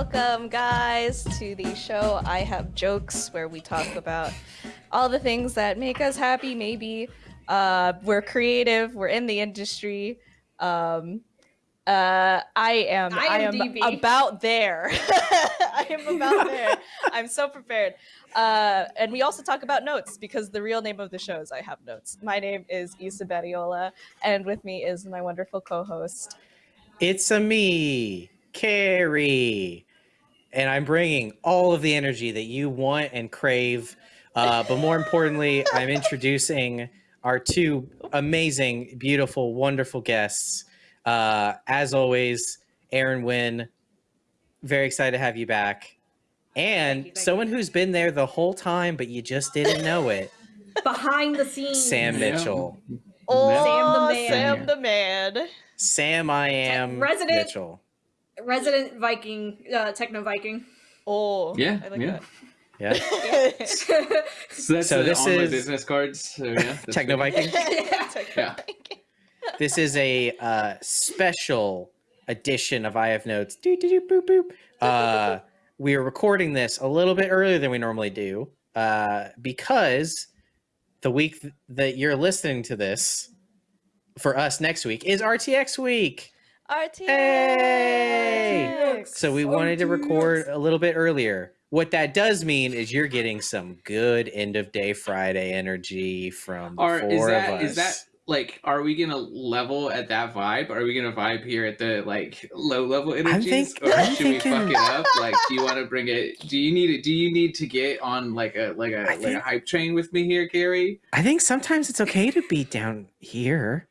Welcome, guys, to the show I Have Jokes, where we talk about all the things that make us happy, maybe. Uh, we're creative, we're in the industry. Um, uh, I am, I am IMDb. about there. I am about there. I'm so prepared. Uh, and we also talk about notes because the real name of the show is I Have Notes. My name is Issa Badiola, and with me is my wonderful co-host. It's a me, Carrie, and I'm bringing all of the energy that you want and crave. Uh, but more importantly, I'm introducing our two amazing, beautiful, wonderful guests. Uh, as always, Aaron Wynn, very excited to have you back. And you, thank someone who's been there the whole time, but you just didn't know it, Behind the scenes. Sam Yeah. Mitchell. Oh, Sam the man. Sam the man. Sam, I am Resident- Mitchell. Resident Viking, uh, Techno Viking. Oh, Yeah, I like yeah. Yeah, that. So that's So this on my is- business cards. So yeah, that's Techno great. Viking. Yeah. This is a uh, special edition of I Have Notes. Doo, doo, doo, boop, boop. Uh, we are recording this a little bit earlier than we normally do uh, because the week th- that you're listening to this for us next week is RTX week. RTX. Hey! So we wanted to record a little bit earlier. What that does mean is you're getting some good end of day Friday energy from the Are four is that of us. is that like are we gonna level at that vibe? Are we gonna vibe here at the like low level energies, think- or I'm should we fuck it up? Like, do you want to bring it? Do you need it? Do you need to get on like a like a I like a hype train with me here, Gary? I think sometimes it's okay to be down here.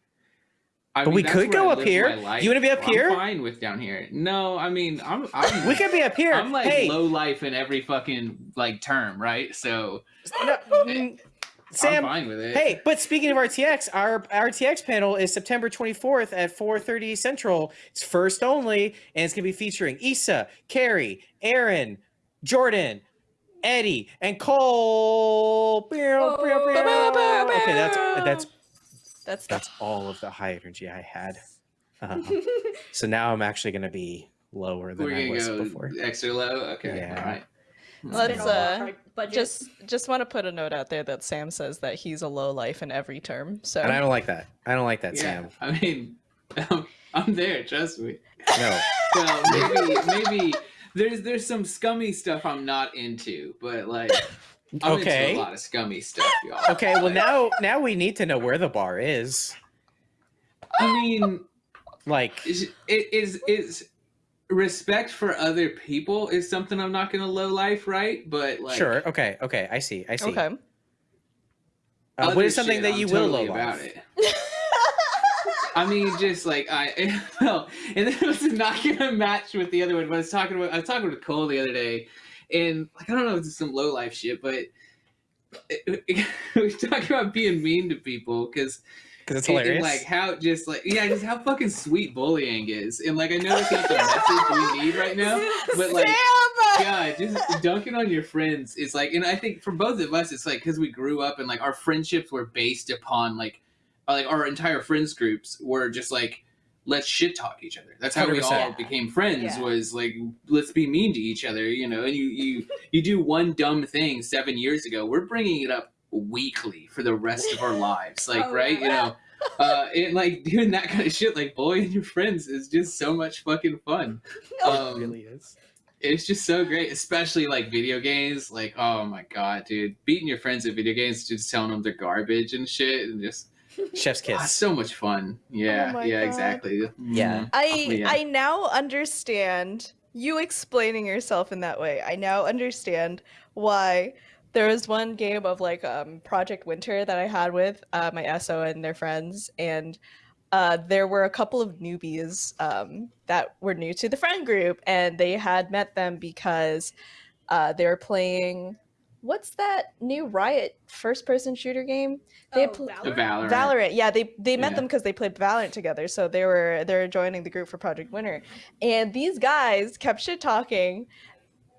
I But we could go I up here. You wanna be up I'm here? fine with down here. No, I mean I'm I'm We could be up here. I'm like hey, low life in every fucking like term, right? So no, mm, Sam. I'm fine with it. Hey, but speaking of RTX, our RTX panel is September 24th at 4:30 Central. It's first only, and it's gonna be featuring Issa, Carrie, Aaron, Jordan, Eddie, and Cole. Okay, that's that's That's that's all of the high energy I had. Uh, so now I'm actually gonna be lower than we're I gonna was go before. extra low. Okay, Yeah. all right. Let's, Spin uh, our just just want to put a note out there that Sam says that he's a low life in every term. So And I don't like that. I don't like that, yeah. Sam. I mean, I'm, I'm there. Trust me. No. Well, maybe maybe there's there's some scummy stuff I'm not into, but like I'm Okay. into a lot of scummy stuff, y'all. Okay, well now now we need to know where the bar is. I mean, Like is it is is respect for other people is something I'm not gonna low life, right? But like, sure, okay, okay, I see, I see. okay. Uh, what other is something shit, that I'm you will totally low about life? it. I mean, just like I well, and then it was not gonna match with the other one. But I was talking about I was talking with Cole the other day, and like I don't know, it's some low life shit, but we were talking about being mean to people because Because it's and, and, hilarious. like how just like yeah, just how fucking sweet bullying is, and like I know it's not the message we need right now, but like. Sam! God, just dunking on your friends is like, and I think for both of us, it's like because we grew up and like our friendships were based upon like, like our entire friends groups were just like, let's shit talk each other. That's how we all became friends. Yeah. Was like, let's be mean to each other, you know. And you you you do one dumb thing seven years ago, we're bringing it up weekly for the rest of our lives, like Oh, right, you know. Uh, and like doing that kind of shit, like bullying your friends, is just so much fucking fun. it Um, really is. it's just so great, especially like video games. Like, oh my god, dude, beating your friends at video games, just telling them they're garbage and shit, and just Chef's ah, kiss. so much fun. Yeah, Oh yeah, God. exactly. Yeah. Mhm. I Yeah. I now understand you explaining yourself in that way. I now understand why there was one game of like um Project Winter that I had with uh, my SO and their friends and uh, there were a couple of newbies um, that were new to the friend group, and they had met them because uh, they were playing. What's that new Riot first-person shooter game? They oh, pl- Valorant? Valorant. Valorant. Yeah, they they met Yeah. them because they played Valorant together. So they were they're joining the group for Project Winter, and these guys kept shit talking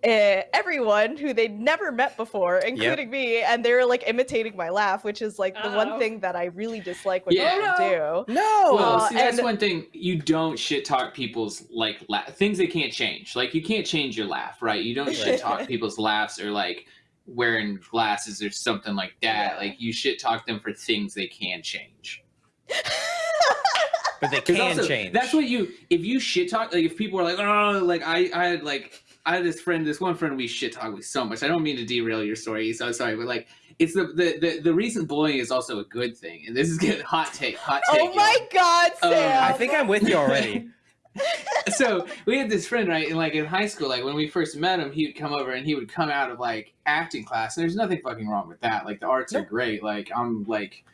uh, everyone who they'd never met before, including me, and they were like imitating my laugh, which is like the Uh-oh. one thing that I really dislike when Yeah. people Oh, do. No. Well, Uh, see, that's and- one thing you don't shit talk people's like la- things they can't change. Like you can't change your laugh, right? You don't shit talk people's laughs or like wearing glasses or something like that. Yeah. Like you shit talk them for things they can change. but they can also, change. That's what you if you shit talk like if people are like oh like I I had like I had this friend this one friend we shit talk with so much. I don't mean to derail your story, so sorry, but like it's the the the, the reason bullying is also a good thing, and this is good hot take hot take. Oh y'all. my god, Um, Sam! I think I'm with you already. so we had this friend right and like in high school like when we first met him he would come over and he would come out of like acting class and there's nothing fucking wrong with that like the arts are great like i'm like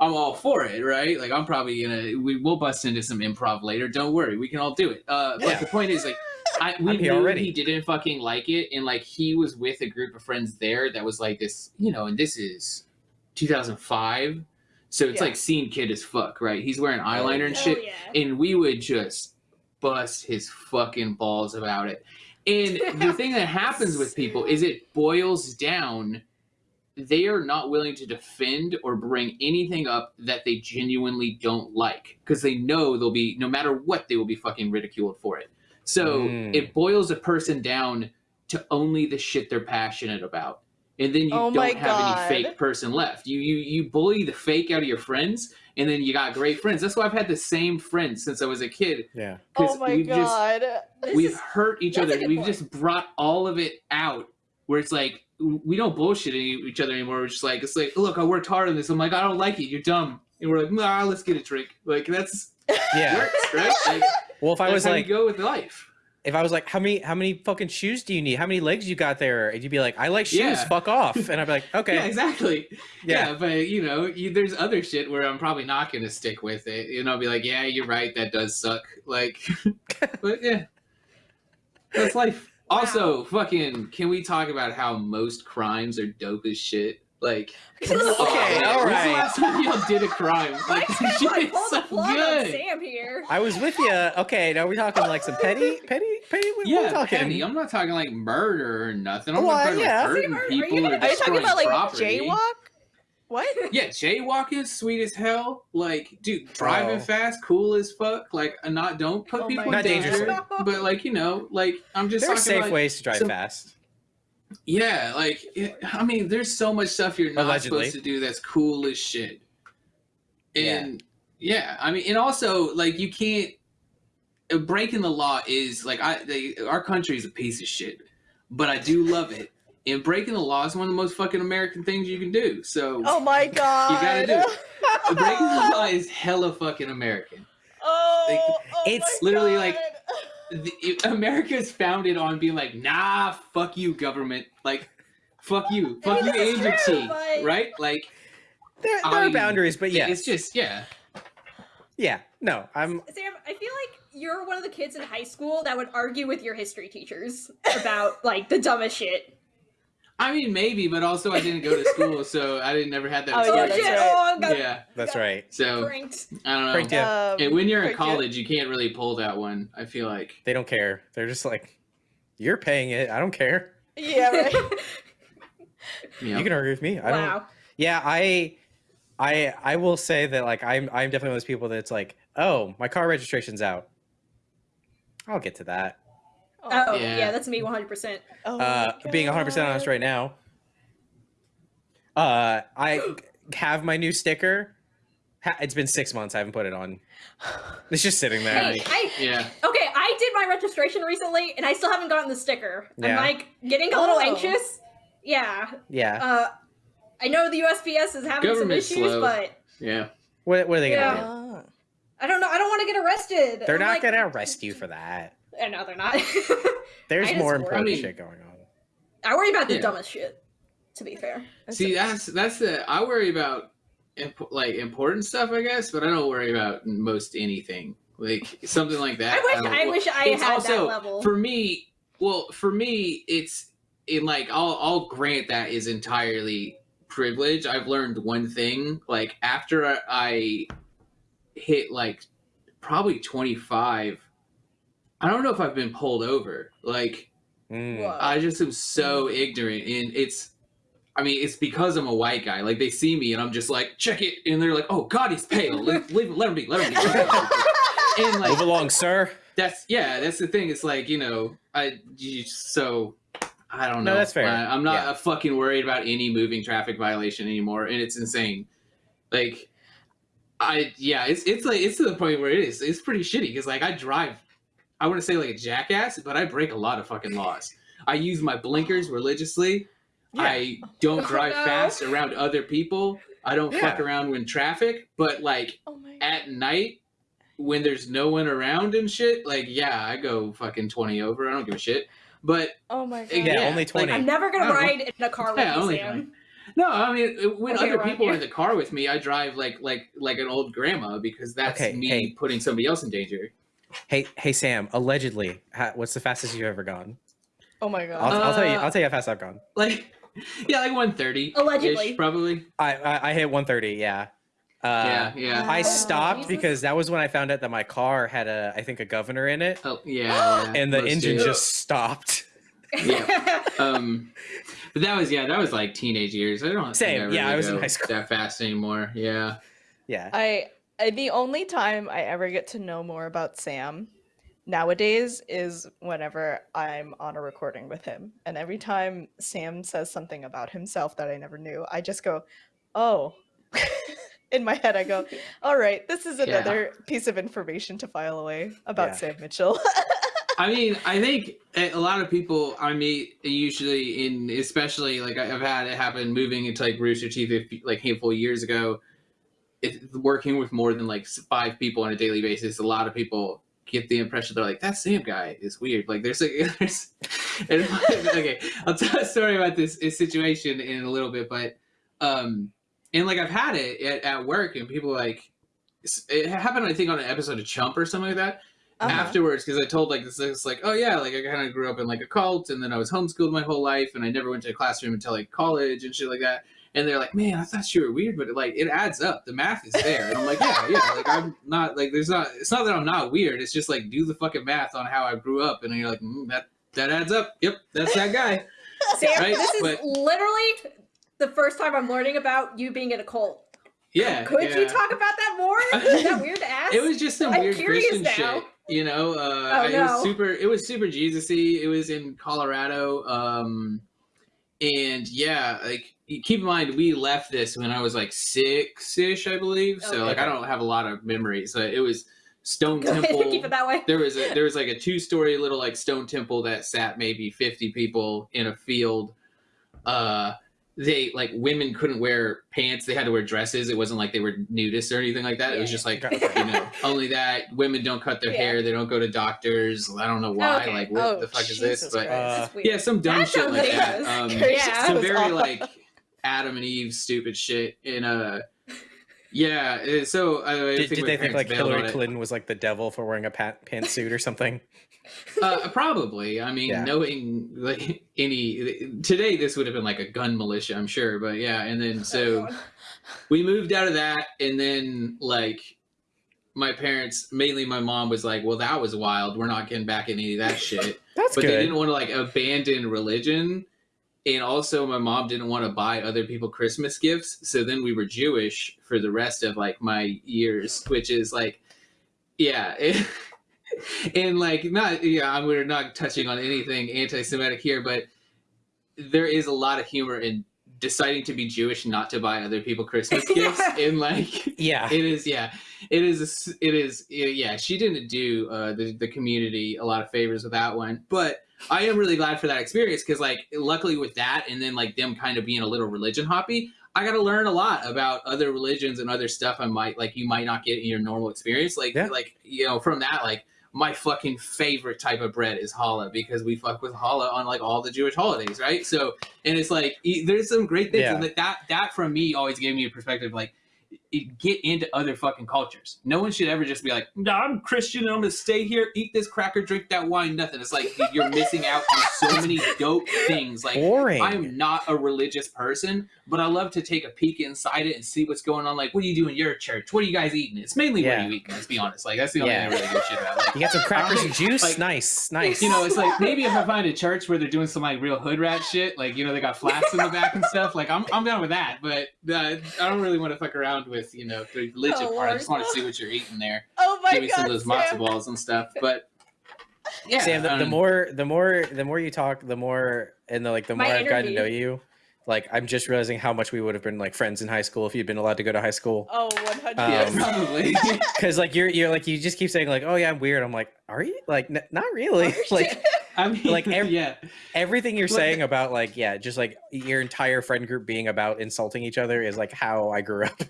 i'm all for it right like i'm probably gonna we will bust into some improv later don't worry we can all do it uh but Yeah. the point is like I, we knew already. he didn't fucking like it and like he was with a group of friends there that was like this you know and this is 2005 so it's Yeah. like scene kid as fuck right he's wearing eyeliner and shit yeah. and we would just bust his fucking balls about it. And the thing that happens with people is it boils down they are not willing to defend or bring anything up that they genuinely don't like because they know they'll be no matter what they will be fucking ridiculed for it. So Mm. it boils a person down to only the shit they're passionate about. And then you Oh don't have God. any fake person left. You you you bully the fake out of your friends and then you got great friends. That's why I've had the same friends since I was a kid. Yeah. oh, oh my we've god. This we've is- hurt each other. We've point. just brought all of it out where it's like we don't bullshit each other anymore. We're just like it's like look, I worked hard on this. I'm like I don't like it. You're dumb. And we're like nah, let's get a drink. Like that's Yeah. works, right? Like, Well, if I was how like, go with life. If I was like, how many how many fucking shoes do you need? How many legs you got there? And you'd be like, I like shoes. Yeah. Fuck off. And I'd be like, okay. Yeah, exactly. Yeah. Yeah, but you know, you, there's other shit where I'm probably not gonna stick with it. And I'll be like, yeah, you're right, that does suck. Like, but yeah, that's life. Also, fucking, can we talk about how most crimes are dope as shit? Like, Okay, all when's the last time y'all did a crime? Like, is that like shit pull is the so good. Sam here? I was with you. Okay, now we're talking like some petty, petty, petty. What, what are we Yeah, talking? petty. I'm not talking like murder or nothing. I'm Well, not talking yeah. like hurting Sam, are- are you people gonna- or Are Are you talking destroying about like property. jaywalk? What? Yeah, jaywalking sweet as hell. Like, dude, driving Oh. fast, cool as fuck. Like, not don't put Oh people in danger. But like, you know, like I'm just There are safe like, ways to drive some- fast. Yeah, like it, I mean, there's so much stuff you're not Allegedly. supposed to do that's cool as shit. And yeah, I mean, and also like you can't uh, breaking the law is like I they, our country is a piece of shit, but I do love it. And breaking the law is one of the most fucking American things you can do. So Oh my god. You gotta do it. breaking the law is hella fucking American. Oh, Like, oh it's literally God. like- the, it- America is founded on being like, nah, fuck you, government. Like, fuck you, fuck you, mean, and that's true, tea, but- right? Like, There, there I- are boundaries, but yeah, it's just yeah. yeah. No, I'm. Sam, I feel like you're one of the kids in high school that would argue with your history teachers about like the dumbest shit. I mean, maybe, but also I didn't go to school, so I didn't never had that. Oh, yeah, oh that's shit! right. Oh, I yeah. That's right. So pranked. I don't know. Pranked ya. Um, And when you're in Pranked ya. college, you can't really pull that one. I feel like. They don't care. They're just like, you're paying it. I don't care. Yeah, right. You. You can argue with me. I don't. wow. Yeah, I, I, I will say that like I'm, I'm definitely one of those people that's like, oh, my car registration's out. I'll get to that. Oh Yeah. yeah. that's me 100. percent Oh Uh, being 100 percent honest right now. Uh, I have my new sticker. It's been six months. I haven't put it on. It's just sitting there. Hey, I Yeah. okay. I did my registration recently, and I still haven't gotten the sticker. Yeah. I'm like getting a little Oh. anxious. Yeah. yeah. Uh, I know the USPS is having some issues, slow. but Yeah. What, what are they gonna yeah. do? Ah. I don't know. I don't want to get arrested. They're I'm not like- gonna arrest you for that. Uh, No, they're not. There's more important I mean- shit going on. I worry about the Yeah. dumbest shit. To be fair. See, that's that's the I worry about imp- like important stuff, I guess, but I don't worry about most anything. Like something like that. I wish don't- I, wish I it's had also that level. for me. Well, for me, it's in like I'll I'll grant that is entirely privilege. I've learned one thing. Like after I- I hit like probably twenty five, I don't know if I've been pulled over. Like Mm. Whoa. I just am so ignorant, and it's. I mean, it's because I'm a white guy. Like they see me, and I'm just like, check it, and they're like, "Oh God, he's pale. Leave, leave, let him be. Let him be." and like Move along, sir. that's yeah, that's the thing. It's like you know, I you- so I don't know. No, that's fair. I, am not Yeah. fucking worried about any moving traffic violation anymore, and it's insane. Like, I yeah, it's it's like it's to the point where it is. It's pretty shitty because like I drive, I want to say like a jackass, but I break a lot of fucking laws. I use my blinkers religiously. I don't drive no. fast around other people. I don't fuck around when traffic, but like Oh at night when there's no one around and shit, like yeah, I go fucking twenty over. I don't give a shit. But Oh my god. Yeah, only 20. like, 20. I'm never gonna I know. ride in a car with Yeah, you, only Sam. no, I mean when Okay, other around people are in the car with me, I drive like like like an old grandma because that's Okay, me hey. putting somebody else in danger. Hey, hey, Sam. Allegedly, ha- what's the fastest you've ever gone? Oh my god. I'll, I'll tell you. Uh, I'll tell you how fast I've gone. Like yeah, like one thirty Allegedly. probably. I I, I hit 130. Yeah. Uh, yeah, yeah. I stopped Jesus. because that was when I found out that my car had a, I think, a governor in it, Oh yeah, yeah. and the engine do. just stopped. Yeah. um but that was yeah that was like teenage years i don't think Same, I yeah, really I was in high school. that fast anymore yeah Yeah. I, I the only time I ever get to know more about Sam nowadays is whenever I'm on a recording with him. And every time Sam says something about himself that I never knew, I just go, "Oh." In my head I go, "All right, this is Yeah. another piece of information to file away about Yeah. Sam Mitchell." i mean i think a lot of people i meet usually in especially like I- i've had it happen moving into like rooster teeth like handful of years ago it, working with more than like five people on a daily basis a lot of people get the impression they're like that sam guy is weird like there's like there's okay i'll tell a story about this, this situation in a little bit but um and like i've had it at, at work and people like it happened i think on an episode of chump or something like that Uh-huh. afterwards because I told like this it's like oh yeah like I kind of grew up in like a cult and then I was homeschooled my whole life and I never went to a classroom until like college and shit like that and they're like man I thought you were weird but like it adds up the math is there and I'm like yeah yeah like I'm not like there's not it's not that I'm not weird it's just like do the fucking math on how I grew up and you're like mm, that that adds up yep that's that guy Sam, Right, this is but- literally the first time I'm learning about you being in a cult. yeah Could yeah. you talk about that more? Is that weird to ask? It was just some I'm weird Christian now. shit, you know. Uh, Oh, It was super. It was super Jesus-y. It was in Colorado, um, and yeah, like keep in mind we left this when I was like six-ish, I believe. So like I don't have a lot of memories. So it was Stone Go ahead, Temple. keep it that way. there was a there was like a two-story little like stone temple that sat maybe 50 people in a field. Uh, they like women couldn't wear pants; they had to wear dresses. It wasn't like they were nudists or anything like that. It was just like Okay. you know, only that women don't cut their Yeah. hair, they don't go to doctors. I don't know why. Okay. Like, what Oh, the fuck is this? Jesus But Uh, yeah, some dumb That shit like that. dangerous. Um, Gracious some very like Adam and Eve stupid shit. In a. yeah. uh, So I, I Did, think did they think like Hillary. Clinton was like the devil for wearing a pat- pantsuit or something? uh, probably. I mean, Yeah. knowing like any today, this would have been like a gun militia, I'm sure. But yeah, and then so Oh, we moved out of that, and then like my parents, mainly my mom, was like, "Well, that was wild. We're not getting back in any of that shit." That's but good. they didn't want to like abandon religion. And also, my mom didn't want to buy other people Christmas gifts. So then we were Jewish for the rest of like my years, which is like, yeah. and like, not, yeah, I'm- we're not touching on anything anti Semitic here, but there is a lot of humor in deciding to be Jewish, not to buy other people Christmas gifts. And like, yeah. it is yeah it is it is yeah she didn't do uh the, the community a lot of favors with that one but i am really glad for that experience because like luckily with that and then like them kind of being a little religion hoppy i got to learn a lot about other religions and other stuff i might like you might not get in your normal experience like Yeah. like you know from that like my fucking favorite type of bread is challah because we fuck with challah on like all the Jewish holidays, right? So, and it's like there's some great things, Yeah. and that that that from me always gave me a perspective like get into other fucking cultures. No one should ever just be like, "No, I'm Christian and I'm gonna stay here, eat this cracker, drink that wine." Nothing. It's like dude, you're missing out on so many dope things. Like Boring. I am not a religious person, but I love to take a peek inside it and see what's going on. Like, what do you do in your church? What are you guys eating? It's mainly Yeah. what you eat. Let's be honest. Like that's the only Yeah. thing I really give shit about. Like, You got some crackers and juice. Like- nice, nice. you know, it's like maybe if I find a church where they're doing some like real hood rat shit, like you know they got flats in the back and stuff. Like I'm I'm down with that, but uh, I don't really want to fuck around with you know the religion Oh, part. I just want to see what you're eating there. Oh my Give me god, some of those matzo Sam. balls and stuff. But yeah, Sam, the, the um, more the more the more you talk, the more and the like the more I've gotten to know you, like I'm just realizing how much we would have been like friends in high school if you'd been allowed to go to high school. Oh, 100. yeah, um, probably. Because like you're you're like you just keep saying like oh yeah I'm weird. I'm like are you like n- not really like I mean, like, ev- yeah, everything you're Look- saying about like yeah just like your entire friend group being about insulting each other is like how I grew up.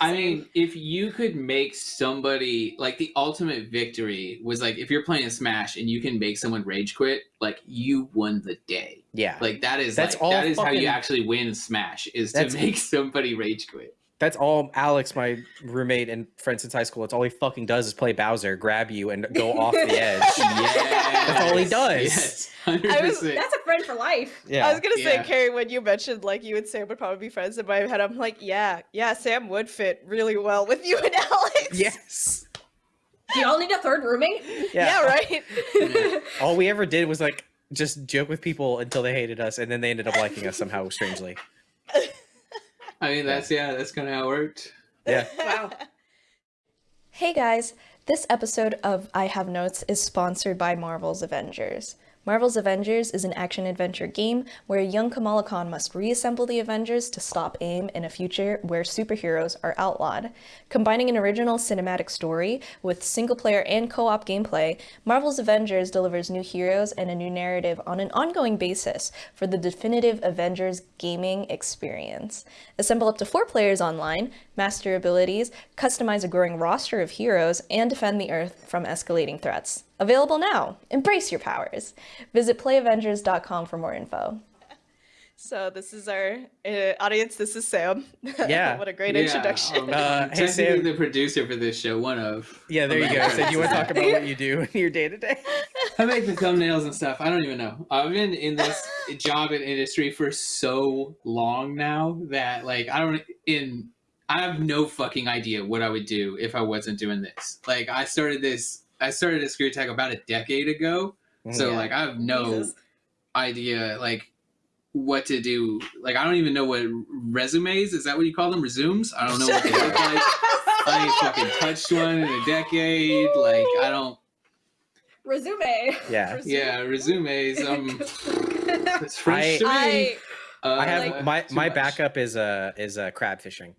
I mean, if you could make somebody like the ultimate victory was like if you're playing a Smash and you can make someone rage quit, like you won the day. Yeah, Like that is That's like, all that is how you actually win Smash is to make somebody rage quit. That's all Alex, my roommate and friend since high school. It's all he fucking does is play Bowser, grab you, and go off the edge. Yes. all he does. Yes, I was- That's a friend for life. Yeah, I was gonna say, Yeah. Carrie, when you mentioned like you and Sam would probably be friends in my head, I'm like, yeah, yeah, Sam would fit really well with you and Alex. yes, Do y'all need a third roommate? Yeah, right. Yeah. all we ever did was like just joke with people until they hated us and then they ended up liking us somehow strangely I mean, that's yeah, that's kind of how it worked. yeah Wow. Hey guys, this episode of I Have Notes is sponsored by Marvel's Avengers. Marvel's Avengers is an action adventure game where a young Kamala Khan must reassemble the Avengers to stop AIM in a future where superheroes are outlawed. Combining an original cinematic story with single player and co op gameplay, Marvel's Avengers delivers new heroes and a new narrative on an ongoing basis for the definitive Avengers gaming experience. Assemble up to four players online, master abilities, customize a growing roster of heroes, and defend the Earth from escalating threats. Available now! Embrace your powers! Visit playavengers.com for more info. So this is our uh, audience. This is Sam. Yeah. what a great Yeah, introduction. um, Uh, I'm hey, Sam. the producer for this show. One of. yeah there you go so you want to talk about what you do in your day-to-day I make the thumbnails and stuff. I don't even know. I've been in this job and industry for so long now that like I don't in I have no fucking idea what I would do if I wasn't doing this. Like I started this I started a screw tech about a decade ago. So Yeah. like I have no Jesus. idea like what to do. Like I don't even know what resumes is that what you call them? Resumes? I don't know what they look like. I ain't fucking touched one in a decade. Like I don't Resume. yeah yeah, resumes. Um it's French to me. I Uh, i have like- my my much. backup is uh is uh crab fishing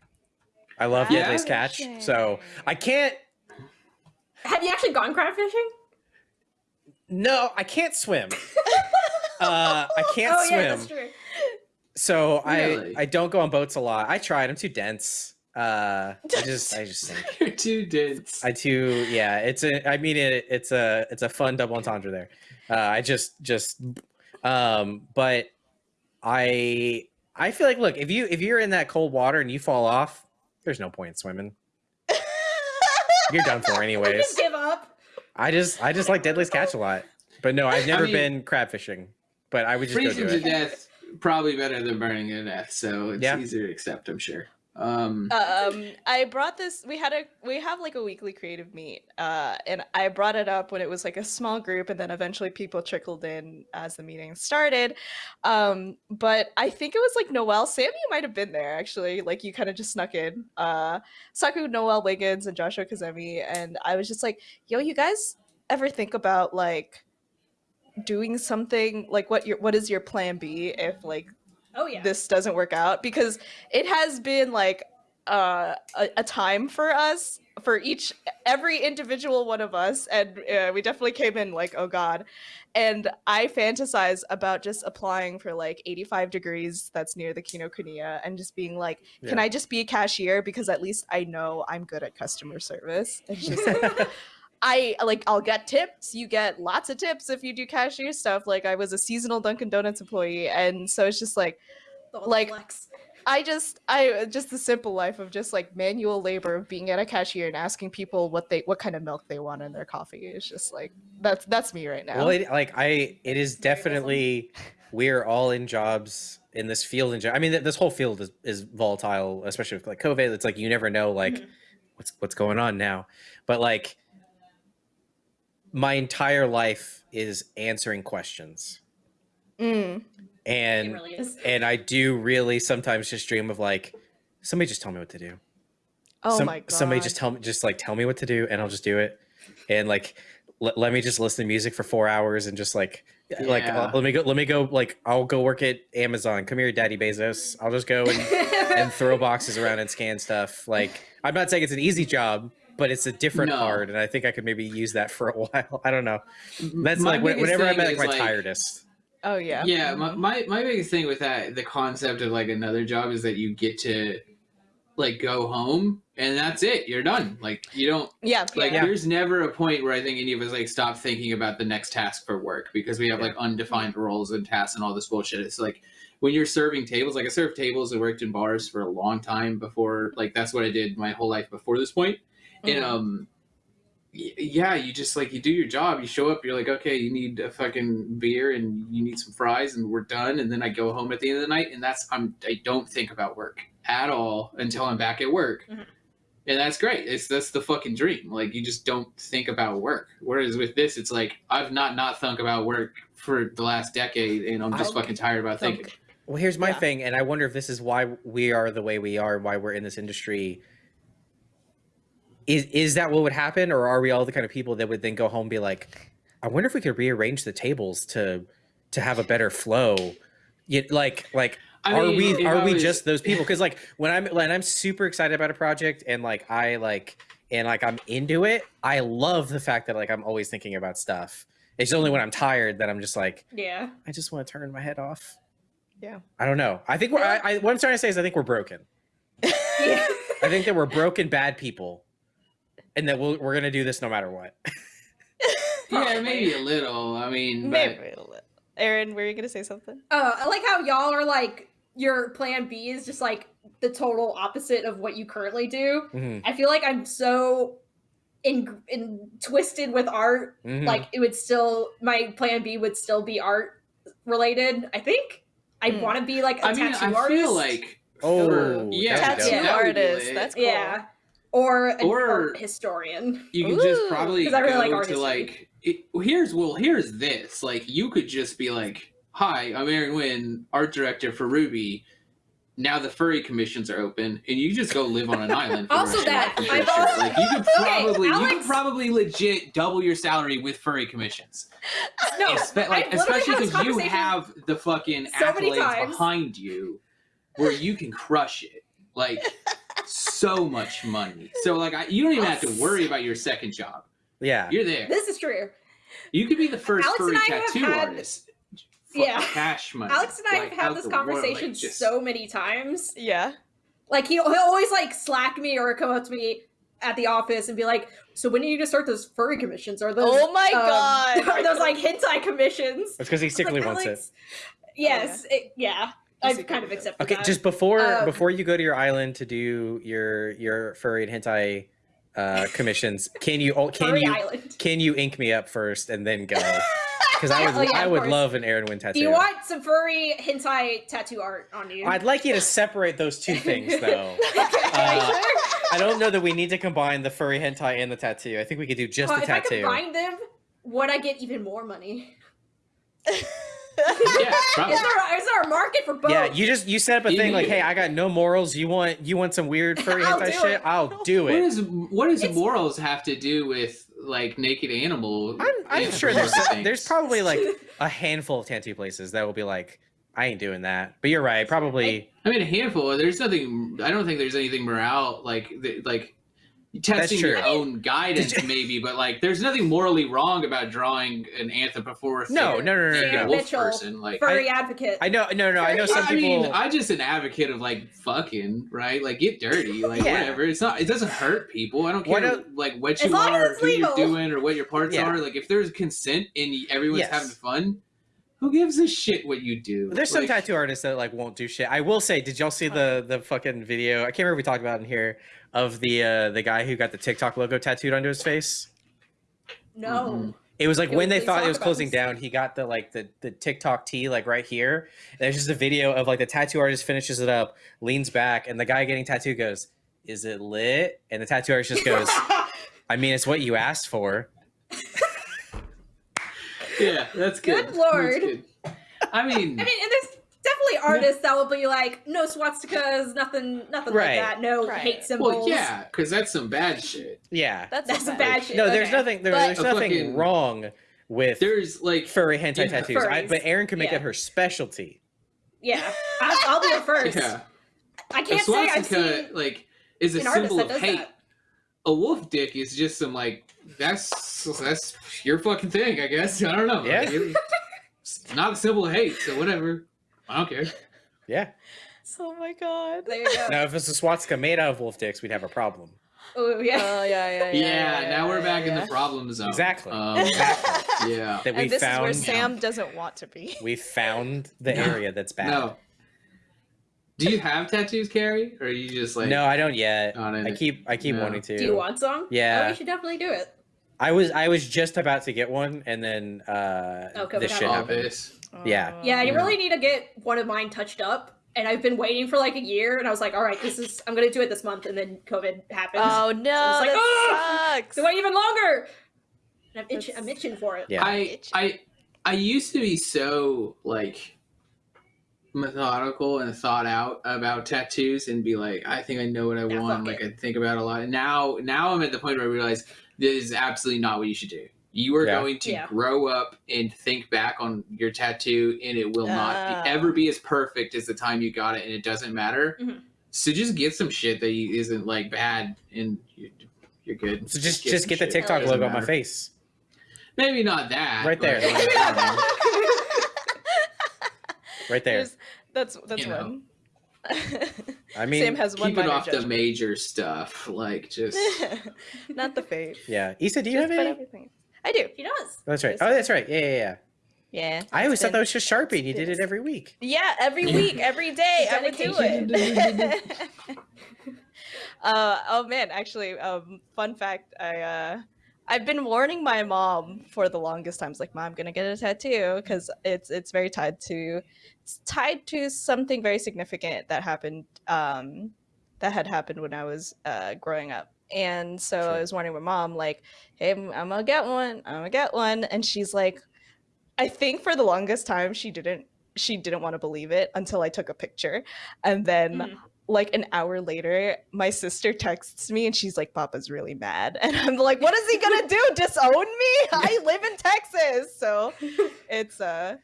i love Yeah? deadliest catch so i can't Have you actually gone crab fishing? no i can't swim uh i can't oh swim yeah, that's true. so Really? i i don't go on boats a lot i tried i'm too dense uh i just i just think You're too dense. I too yeah. It's a I mean it it's a it's a fun double entendre there. Uh, I just just um but I I feel like look if you if you're in that cold water and you fall off, there's no point in swimming. You're done for You anyways. just give up. I just I just like deadliest catch a lot. But no, I've never mean- been crab fishing. But I would just go Freezing do to it. death probably better than burning to death, so it's Yeah. easier to accept, I'm sure. Um um I brought this we had a we have like a weekly creative meet uh and I brought it up when it was like a small group and then eventually people trickled in as the meeting started. Um but I think it was like Noel. Sam you might have been there actually. Like you kind of just snuck in. Uh Saku Noel Wiggins and Joshua Kazemi and I was just like yo you guys ever think about like doing something like what your what is your plan B if like Oh yeah. this doesn't work out because it has been like uh, a, a time for us for each every individual one of us and uh, we definitely came in like oh god. And i fantasize about just applying for like 85 degrees that's near the kinokuniya and just being like can i just be a cashier? Because at least i know i'm good at customer service. It's just like I like I'll get tips. You get lots of tips if you do cashier stuff. Like I was a seasonal Dunkin' Donuts employee, and so it's just like The whole like- flex. I just I just the simple life of just like manual labor of being at a cashier and asking people what they what kind of milk they want in their coffee is just like that's that's me right now. Well, it, like I, it is definitely we're all in jobs in this field. In general, I mean, th- this whole field is, is volatile, especially with like COVID. It's like you never know, like Mhm. what's what's going on now. But like, my entire life is answering questions, Mm. And really and I do really sometimes just dream of like somebody just tell me what to do. Oh Some- my god. Somebody just tell me, just like tell me what to do, and I'll just do it. And like, let, let me just listen to music for four hours and just like, like, uh, let me go, let me go, like, I'll go work at Amazon. Come here, Daddy Bezos. I'll just go and, and throw boxes around and scan stuff. Like, I'm not saying it's an easy job, but it's a different No. hard, and I think I could maybe use that for a while. I don't know. That's My like when- whenever I'm at like is, my tiredest. Oh yeah. Yeah, my, my my biggest thing with that, the concept of like another job is that you get to like go home and that's it. You're done. Like you don't Yeah. like Yeah. there's never a point where I think any of us like stop thinking about the next task for work because we have like undefined mm-hmm. roles and tasks and all this bullshit. It's like when you're serving tables, like I served tables and worked in bars for a long time before like that's what I did my whole life before this point. And Mhm. um yeah, you just like you do your job, you show up, you're like, okay, you need a fucking beer and you need some fries and we're done. And then I go home at the end of the night and that's I'm I don't think about work at all until I'm back at work. Mhm. And that's great. It's that's the fucking dream. Like you just don't think about work. Whereas with this, it's like I've not not thunk about work for the last decade, and I'm just I'll fucking tired about thunk- thinking. Well, here's my Yeah. thing, and I wonder if this is why we are the way we are, why we're in this industry. Is is that what would happen, or are we all the kind of people that would then go home and be like, "I wonder if we could rearrange the tables to to have a better flow"? You, like like I are mean, we are I we just those people? Because like when I'm when I'm super excited about a project and like I like and like I'm into it, I love the fact that like I'm always thinking about stuff. It's only when I'm tired that I'm just like, yeah. I just want to turn my head off. Yeah. I don't know. I think we're. I, I, what I'm trying to say is, I think we're broken. Yeah. I think that we're broken bad people, and that we'll, we're gonna do this no matter what. yeah, maybe a little. I mean, but Maybe a little. Aaron, were you gonna say something? Uh, I like how y'all are like your plan B is just like the total opposite of what you currently do. Mhm, I feel like I'm so in, in twisted with art. mhm. Like it would still my plan B would still be art related. I think I Mm. want to be like a I mean, tattoo I artist. feel like oh, yeah, Tattoo dope. that would be artist. That's cool. yeah, or an Or- art historian. you could just probably I really go like art to history. like it, here's well here's this like you could just be like hi i'm aaron Wynn, art director for RWBY now the furry commissions are open and you just go live on an island for Also rest of your that, I've sure. also- like you could Okay, probably you could probably legit double your salary with furry commissions No, Espe- like especially because you have the fucking so accolades behind you where you can crush it like so much money so like I, you don't even have to worry about your second job Yeah. you're there This is true. you could be the first Alex furry and I have tattoo had- artist. Fucking Yeah. cash money. Alex and I like, have had this the world, like, conversation just- so many times. Yeah. Like he'll, he'll always like slack me or come up to me at the office and be like, "So when are you gonna start those furry commissions? Or those? Oh my um, God. Are those like hentai commissions?" It's because he secretly like, wants it. "Alex, Yes, it, yeah. He I've kind of wants accepted Okay, that. just before Um, before you go to your island to do your your furry and hentai uh, commissions, can you oh, can Furry you Island. can you ink me up first and then go? Because I would Oh, yeah, I would course. love an Aaron Wynn tattoo. Do you want some furry hentai tattoo art on you? I'd like you to separate those two things though. okay, Uh. I don't know that we need to combine the furry hentai and the tattoo. I think we could do just Well, the if I tattoo. combine them, would I get even more money? Yeah, probably. Is there, is there a market for both? Yeah, you just you set up a You thing like, need- hey, I got no morals. You want you want some weird furry I'll hentai do shit? it. I'll do What it. does what does morals have to do with like naked animal? I'm, I'm sure there's there's probably like a handful of tattoo places that will be like, I ain't doing that. But you're right, probably. I mean, a handful. There's nothing. I don't think there's anything morale like th- like testing your own guidance, you- maybe. But like, there's nothing morally wrong about drawing an anthropomorphic No, no, no, no, naked no. wolf Mitchell, person. Like, furry advocate. I know, no, no. I know some I people. mean, I'm just an advocate of like fucking, right? Like get dirty, like Yeah. whatever. It's not. It doesn't hurt people. I don't care don't- like what you as are, it's who you're doing, or what your parts Yeah. are. Like if there's consent and everyone's Yes. having fun, who gives a shit what you do? There's some tattoo artists that like won't do shit. I will say, did y'all see the the fucking video? I can't remember if we talked about it in here of the uh the guy who got the TikTok logo tattooed onto his face. No. Mhm. It was like Yeah, when they thought it was closing this. down, he got the like the the TikTok T like right here. And there's just a video of like the tattoo artist finishes it up, leans back, and the guy getting tattooed goes, "Is it lit?" And the tattoo artist just goes, "I mean, it's what you asked for." Yeah, that's good. Good lord. good. I mean, I mean, and there's definitely artists that will be like, no swastikas, nothing, nothing Right. like that. No Right. hate symbols. well, yeah, because that's some bad shit. Yeah. That's, That's a a bad shit. No, there's Okay. nothing. There, there's nothing fucking- wrong with There's like furry hentai Yeah. tattoos. I, but Erin can make Yeah. it her specialty. Yeah, I, I'll be the first. yeah, I can't say I've swastika seen like is a an symbol that of does hate. that. A wolf dick is just some like that's that's your fucking thing, I guess. I don't know. Yeah. Like, it- it's not a symbol of hate, so whatever. I don't care. Yeah. Oh my god. There you go. Now, if it's a swastika made out of wolf dicks, we'd have a problem. Oh yeah. Oh yeah, yeah, Yeah, yeah. now we're yeah, back in yeah. the problem zone. Exactly. Um, Exactly. yeah. That we and this found. is where Sam doesn't want to be. We found the No. area that's bad. No. Do you have tattoos, Carrie, or are you just like no, I don't yet. I keep I keep No. wanting to. Do you want some? Yeah. Oh, you should definitely do it. I was I was just about to get one, and then uh, Oh, COVID this shit happened. all Yeah. Yeah, you really need to get one of mine touched up. And I've been waiting for like a year, and I was like, all right, this is I'm gonna do it this month, and then COVID happened. Oh no, like, that sucks. so wait even longer. And I'm itching, That's- I'm itching for it. Yeah. I I I used to be so like methodical and thought out about tattoos and be like, I think I know what I Yeah, want. fuck Like I think about it a lot. And now now I'm at the point where I realize this is absolutely not what you should do. You are Yeah. going to Yeah. grow up and think back on your tattoo, and it will not Ah. be, ever be as perfect as the time you got it, and it doesn't matter. Mhm. So just get some shit that you, isn't like bad, and you're, you're good. So just just some get the. TikTok Doesn't logo on my face. Maybe not that. Right there. but- Right there. There's- that's that's You one. I mean, Sam has one Keep it minor off the major stuff. Like just Not the fave. Yeah. Issa, do you Just have any? everything. I do. He does. That's right. Oh, that's right. Yeah, yeah, yeah. Yeah. I always thought that was just Sharpie. and You did it every week. Yeah, every week, every day, I would do it. uh, oh man, actually, um, fun fact, I uh, I've been warning my mom for the longest times, like, "Mom, I'm gonna get a tattoo," because it's it's very tied to it's tied to something very significant that happened um, that had happened when I was uh, growing up. And so Sure. I was warning my mom, like, "Hey, I'm, I'm gonna get one. I'm gonna get one," and she's like, I think for the longest time she didn't she didn't want to believe it until I took a picture. And then Mhm. Like an hour later, my sister texts me and she's like, Papa's really mad. And I'm like, what is he gonna do? Disown me? I live in Texas. So it's uh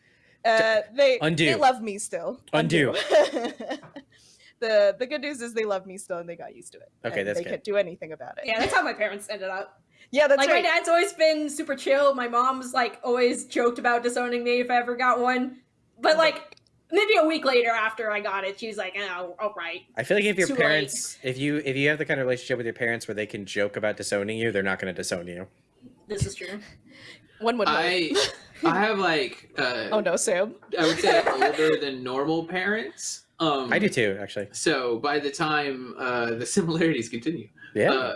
uh they Undo. they love me still. Undo. the the good news is they love me still and they got used to it. Okay, and that's they good. can't do anything about it. Yeah, that's how my parents ended up. Yeah, that's like right. my dad's always been super chill. My mom's like always joked about disowning me if I ever got one. But like maybe a week later after I got it, she's like, "Oh, all right." I feel like if your Too late. parents, if you if you have the kind of relationship with your parents where they can joke about disowning you, they're not going to disown you. This is true. One would hope. I I have like uh Oh no, Sam. I would say older than normal parents. Um I do too, actually. So by the time uh the similarities continue. Yeah. Uh,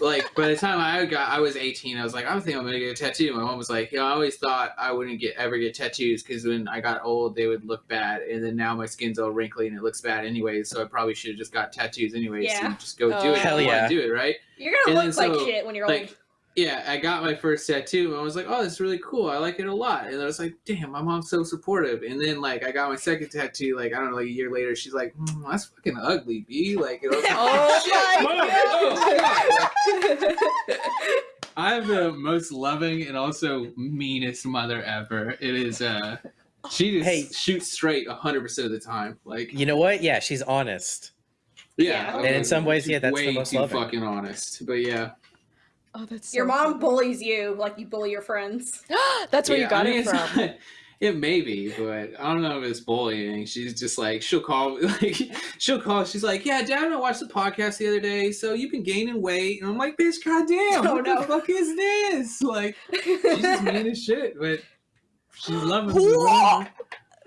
like by the time I got, I was 18. I was like, I don't think I'm gonna get a tattoo. My mom was like, Yeah, I always thought I wouldn't get ever get tattoos because when I got old, they would look bad, and then now my skin's all wrinkly and it looks bad anyways. So I probably should have just got tattoos anyways Yeah. and just go do Oh. it. Hell I yeah. do it right. You're gonna And look then like shit when you're like, old. Yeah, I got my first tattoo and I was like, oh, that's really cool. I like it a lot. And I was like, damn, my mom's so supportive. And then like I got my second tattoo, like I don't know, like a year later, she's like, mm, that's fucking ugly, B. Like, and I was like, Oh "Shit, my Mom, God. oh, God." I'm the most loving and also meanest mother ever. It is uh she just Hey. shoots straight hundred percent of the time. Like you know what? Yeah, she's honest. yeah. And in some ways, yeah, that's the most too loving. fucking honest. But yeah. Oh, that's Your so mom funny. bullies you like you bully your friends. That's where Yeah, you got I mean, it it's from. not- it may be, but I don't know if it's bullying. She's just like she'll call like she'll call. She's like, "Yeah, Dad, I watched the podcast the other day. So you've been gaining weight." And I'm like, "Bitch, goddamn, Oh, what no. the fuck is this?" Like she's just mean as shit. But She's loving the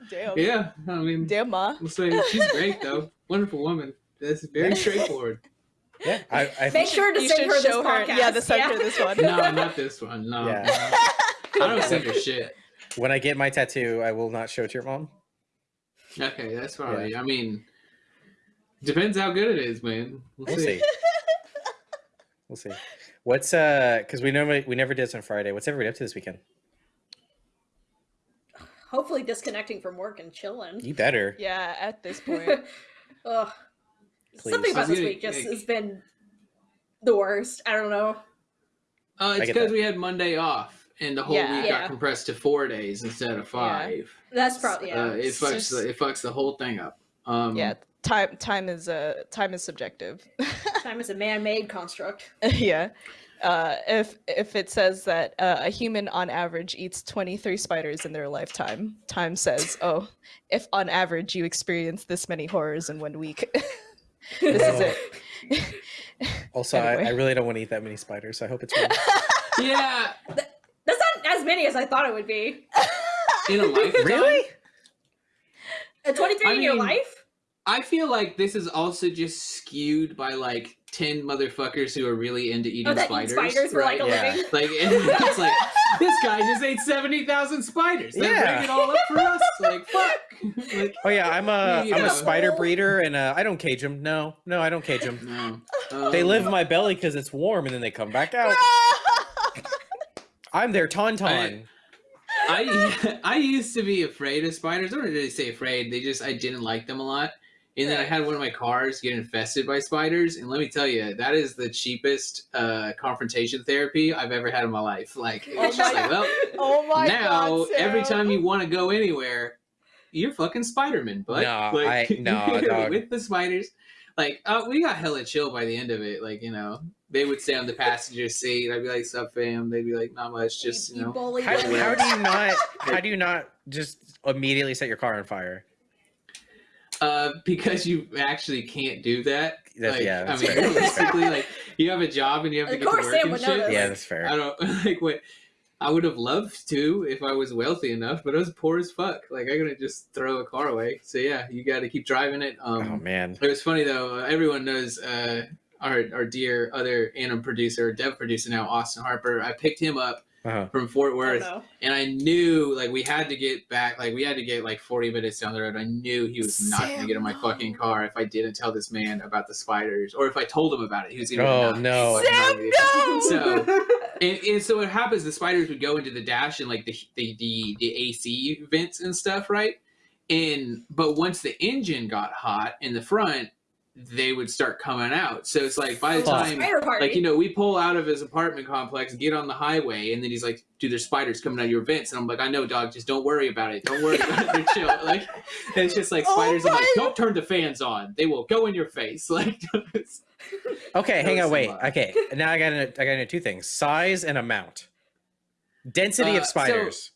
Damn. Yeah, I mean, Damn, ma. we'll say she's great though. Wonderful woman. That's very straightforward. Yeah, I, I Make sure to You send her this show podcast. Yeah, the send her this one. no, not this one. No, Yeah. no. I don't send her shit. when I get my tattoo, I will not show it to your mom. Okay, that's probably. I mean, depends how good it is, man. We'll, We'll see. see. We'll see. What's uh? Because we normally we never did this on Friday. What's everybody up to this weekend? Hopefully disconnecting from work and chilling. You better. Yeah, at this point. Ugh. Please. Something about was this week just has been the worst. I don't know. Uh, it's because we had Monday off, and the whole Yeah. week Yeah. got compressed to four days instead of five. That's probably yeah. Uh, it fucks just- the, it fucks the whole thing up. Um, yeah, time time is uh time is subjective. Time is a man-made construct. yeah. Uh, if if it says that uh, a human on average eats 23 spiders in their lifetime, time says, oh, if on average you experience this many horrors in one week, this is it. Also, I, I really don't want to eat that many spiders. So I hope it's real. yeah, That's not as many as I thought it would be. in a lifetime. really? A 23 I in your life? I feel like this is also just skewed by like ten motherfuckers who are really into eating Oh, that spiders. eat spiders for like a? Yeah. living? Like it's like this guy just ate seventy thousand spiders. They're Yeah. bringing it all up for us. Like fuck. like Oh yeah, I'm a You am a spider breeder, and uh, I don't cage them. No, no, I don't cage them. no. They Um, live in my belly because it's warm, and then they come back out. I'm their tauntaun. I I used to be afraid of spiders. I don't really say afraid. They just I didn't like them a lot. And then I had one of my cars get infested by spiders, and let me tell you, that is the cheapest uh, confrontation therapy I've ever had in my life. Like, it's Oh just my- like, well, oh my now god! every time you want to go anywhere, you're fucking Spider-Man, bud. No, like, I- no, dog. with the spiders. Like, uh, we got hella chill by the end of it. Like, you know, they would stay on the passenger seat. I'd be like, "Sup, fam?" They'd be like, "Not much, just you know." How, how do you not? How do you not just immediately set your car on fire? Uh, because you actually can't do that. That's- like, yeah, I mean, fair. realistically, like you have a job and you have to Of get to work Sam and shit. Yeah, that's fair. I don't like what. I would have loved to if I was wealthy enough, but I was poor as fuck. Like I couldn't just throw a car away. So yeah, you got to keep driving it. Um, Oh man. it was funny though. Uh, everyone knows uh, our our dear other anim producer, dev producer now, Austin Harper. I picked him up Uh-huh. from Fort Oh, Worth, no. and I knew like we had to get back. Like we had to get like forty minutes down the road. I knew he was not going to get in my fucking car if I didn't tell this man about the spiders, or if I told him about it. He was going to. Oh, no. Sam, no! So and, and so what happens? The spiders would go into the dash and like the the the, the AC vents and stuff, right? And but once the engine got hot in the front, they would start coming out. So it's like by the Fuck. time like you know we pull out of his apartment complex get on the highway and then he's like dude there's spiders coming out of your vents and i'm like i know dog just don't worry about it don't worry about it They're chill like it's just like Oh spiders i'm like don't turn the fans on they will go in your face like Okay, hang on, a wait. lot. Okay, now I got to I got to know two things: size and amount. Density Uh, of so- spiders.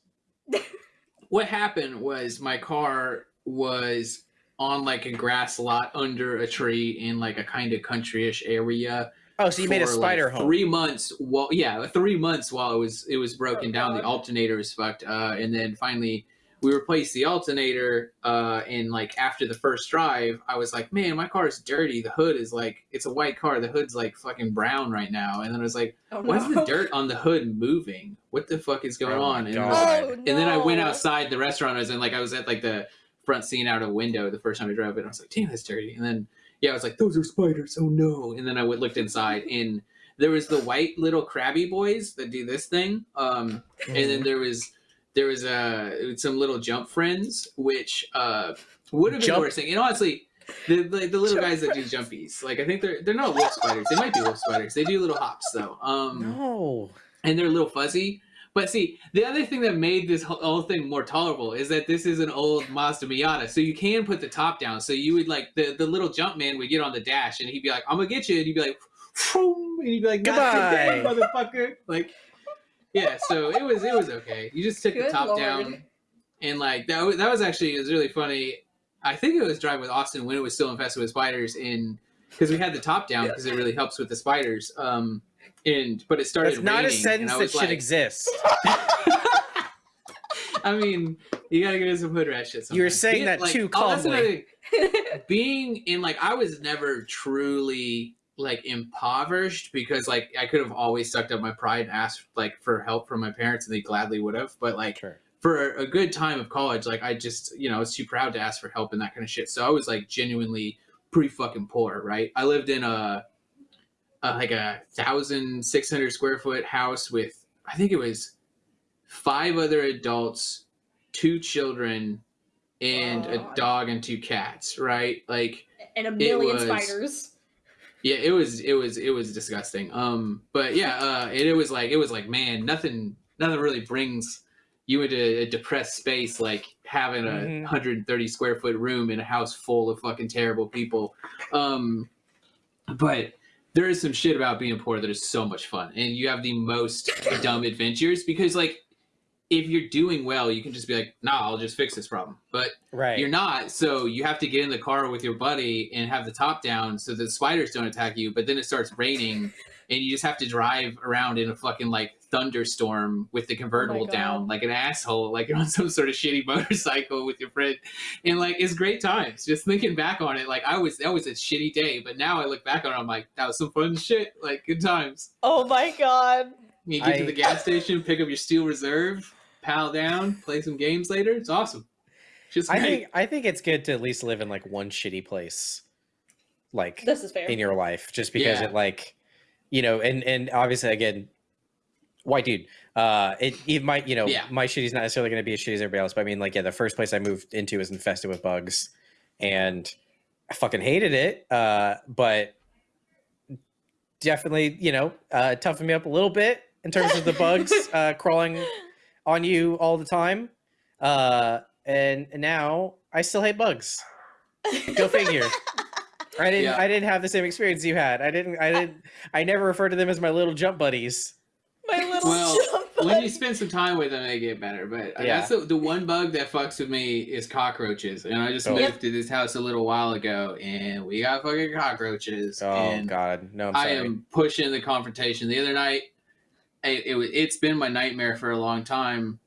what happened was my car was on like a grass lot under a tree in like a kind of countryish area oh, so you made a for, like, spider home. Three months. Well, yeah, three months while it was it was broken Oh, down. The alternator was fucked, uh, and then finally we replaced the alternator. Uh, and like after the first drive, I was like, man, my car is dirty. The hood is like it's a white car. The hood's like fucking brown right now. And then I was like, oh, why is the dirt on the hood moving? What the fuck is going Oh on? And, it God. like- Oh, and then I went outside the restaurant. I was in like I was at like the front seeing out a window the first time I drove it. I was like, damn, that's dirty. And then yeah, I was like, those are spiders. Oh no. And then I looked inside and there was the white little crabby boys that do this thing. Um, and Mm-hmm. then there was there was uh some little jump friends which uh would have been Jump- worst thing. And honestly, the like the little Jump guys that do jumpies, like I think they're they're not wolf spiders. They might be wolf spiders. They do little hops though. Um, no. and they're a little fuzzy. But see, the other thing that made this whole whole thing more tolerable is that this is an old Mazda Miata, so you can put the top down. So you would like the the little jump man would get on the dash, and he'd be like, "I'm gonna get you," and he'd be like, "Vroom," and he'd be like, "Not today, Goodbye. motherfucker!" Like, yeah. So it was it was okay. You just took the top Lord. down, and like that was, that was actually it was really funny. I think it was driving with Austin when it was still infested with spiders, in because we had the top down because it really helps with the spiders. Um, and but it started. It's not a sentence that should like- exist. I mean, you gotta get into some hood rat shit. You were saying Being- that like, too oh, calmly. thing. Being in like, I was never truly like impoverished because like I could have always sucked up my pride and asked like for help from my parents, and they gladly would have. But like Sure. for a good time of college, like I just you know I was too proud to ask for help and that kind of shit. So I was like genuinely pretty fucking poor, right? I lived in a, a like a thousand six hundred square foot house with I think it was five other adults, two children, and a dog and two cats, right? Like and a million was- spiders. yeah, it was it was it was disgusting. Um, but yeah, uh, it, it was like it was like man, nothing nothing really brings you into a depressed space like having a Mhm. 130 square foot room in a house full of fucking terrible people. Um, but there is some shit about being poor that is so much fun, and you have the most dumb adventures because like if you're doing well, you can just be like, nah, I'll just fix this problem. But Right. you're not, so you have to get in the car with your buddy and have the top down so the spiders don't attack you. But then it starts raining, and you just have to drive around in a fucking like thunderstorm with the convertible oh down, like an asshole, like you're on some sort of shitty motorcycle with your friend, and like it's great times. Just thinking back on it, like I was that was a shitty day, but now I look back on it, I'm like that was some fun shit, like good times. Oh my god. You get to the gas station, pick up your steel reserve, pal down, play some games later. It's awesome. Just I think I think it's good to at least live in like one shitty place, like This is fair. in your life, just because Yeah. it like, you know, and and obviously again, white dude. Uh, it it might you know Yeah. my shitty's not necessarily going to be as shitty as everybody else, but I mean like yeah, the first place I moved into was infested with bugs, and I fucking hated it. Uh, but definitely you know uh, toughened me up a little bit in terms of the bugs uh, crawling on you all the time. Uh, and now I still hate bugs. Go figure. I didn't. Yeah. I didn't have the same experience you had. I didn't. I didn't. I never referred to them as my little jump buddies. My little Well, jump when you spend some time with them, they get better. But uh, Yeah. that's the, the one bug that fucks with me is cockroaches. And I just Oh. moved to this house a little while ago, and we got fucking cockroaches. Oh and God, no! I'm I am pushing the confrontation. The other night, it, it it's been my nightmare for a long time.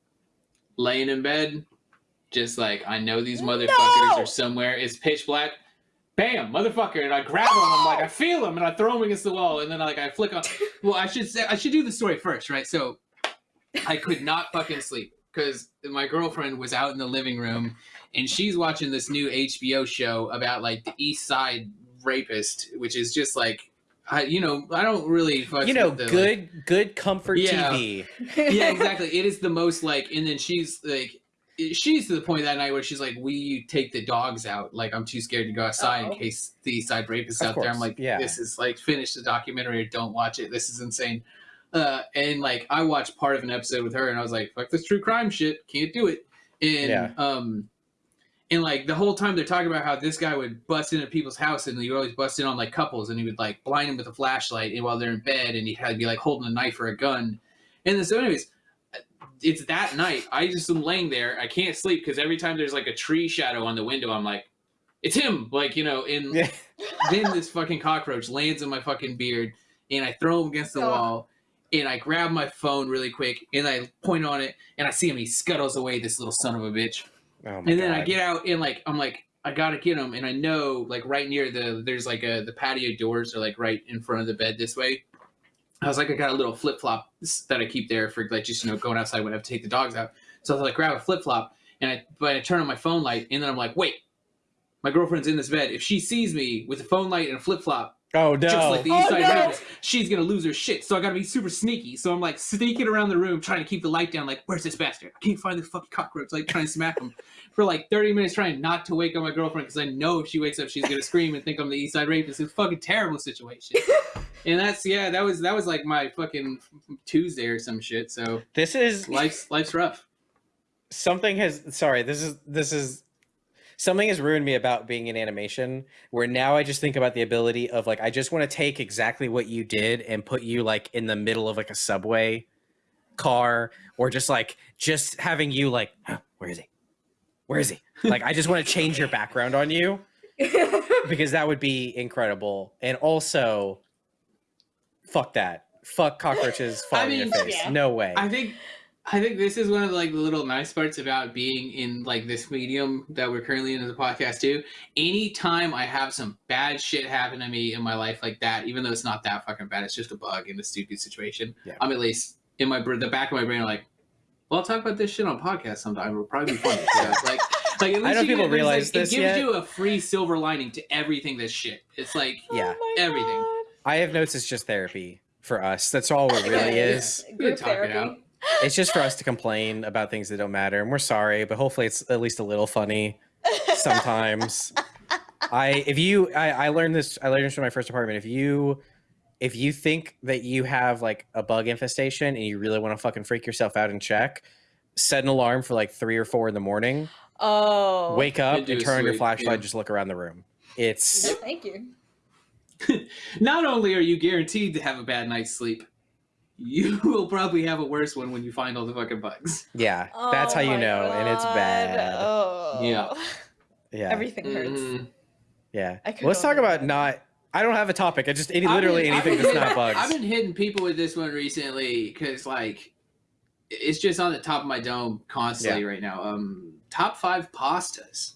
Laying in bed, just like I know these motherfuckers No! are somewhere. It's pitch black. Bam, motherfucker! And I grab them. I'm like, I feel them, and I throw them against the wall. And then like I flick on. Well, I should say I should do the story first, right? So, I could not fucking sleep because my girlfriend was out in the living room, and she's watching this new HBO show about like the East Side rapist, which is just like, I you know I don't really fuck you know, with the, like- good, good comfort Yeah. TV. yeah, exactly. It is the most like, and then she's like, she's to the point that night where she's like, "We take the dogs out? Like, I'm too scared to go outside Uh-oh. in case the Side rapist Of out there." I'm like, yeah. "This is like, finish the documentary or don't watch it. This is insane." Uh, and like, I watched part of an episode with her, and I was like, "Fuck this true crime shit, can't do it." And Yeah. um, and like the whole time they're talking about how this guy would bust into people's house, and he would always bust in on like couples, and he would like blind them with a flashlight, and while they're in bed, and he'd have to be like holding a knife or a gun. And then so, anyways, it's that night. I just am laying there. I can't sleep because every time there's like a tree shadow on the window, I'm like, it's him. Like you know. And Yeah. then this fucking cockroach lands in my fucking beard, and I throw him against the Oh. wall. And I grab my phone really quick, and I point on it, and I see him. He scuttles away. This little son of a bitch. Oh my And then I get out and like I'm like I gotta get him, and I know like right near the there's like a the patio doors are like right in front of the bed this way. I was like I got a little flip flop that I keep there for like just you know going outside when I have to take the dogs out. So I was like grab a flip flop and I but I turn on my phone light and then I'm like wait, my girlfriend's in this bed. If she sees me with a phone light and a flip flop, Oh no! just like the Oh, East Side no. Rapist, she's gonna lose her shit. So I gotta be super sneaky. So I'm like sneaking around the room trying to keep the light down. Like, where's this bastard? I can't find this fucking cockroach. Like trying to smack him for like 30 minutes, trying not to wake up my girlfriend because I know if she wakes up, she's gonna scream and think I'm the East Side Rapist. It's a fucking terrible situation. and that's yeah, that was that was like my fucking Tuesday or some shit. So this is life's life's rough. something has. Sorry, this is this is something has ruined me about being in animation. Where now I just think about the ability of like I just want to take exactly what you did and put you like in the middle of like a subway car or just like just having you like "Huh, where is he? Where is he? Like i just want to change your background on you because that would be incredible. And also fuck that. Fuck cockroaches falling in mean, your face. yeah. no way. I think I think this is one of the, like the little nice parts about being in like this medium that we're currently in as a podcast too. Anytime I have some bad shit happen to me in my life like that, even though it's not that fucking bad, it's just a bug in a stupid situation. Yeah. I'm at least in my the back of my brain like, well, I'll talk about this shit on podcast sometime. It'll probably be funny. So, like, like at least I don't you people get- realize like, this It gives yet. you a free silver lining to everything. This shit. It's like Yeah. Oh everything. God. I have notes. It's just therapy for us. That's all it really Yeah. is. Group talk it therapy. out. It's just for us to complain about things that don't matter, and we're sorry, but hopefully it's at least a little funny sometimes. I if you I, I learned this I learned this from my first apartment. If you if you think that you have like a bug infestation and you really want to fucking freak yourself out and check, set an alarm for like three or four in the morning. Oh. Wake up and turn on your flashlight. yeah. Just look around the room. It's No, thank you. Not only are you guaranteed to have a bad night's sleep, you will probably have a worse one when you find all the fucking bugs. yeah, that's how Oh you my know, and it's bad. Oh. Yeah. Yeah, Everything hurts. Mhm. yeah. I could Let's talk about not. I don't have a topic. I just any, I've literally been- I've anything been that's not bugs. I've been hitting people with this one recently because like it's just on the top of my dome constantly right now. Um, top five pastas.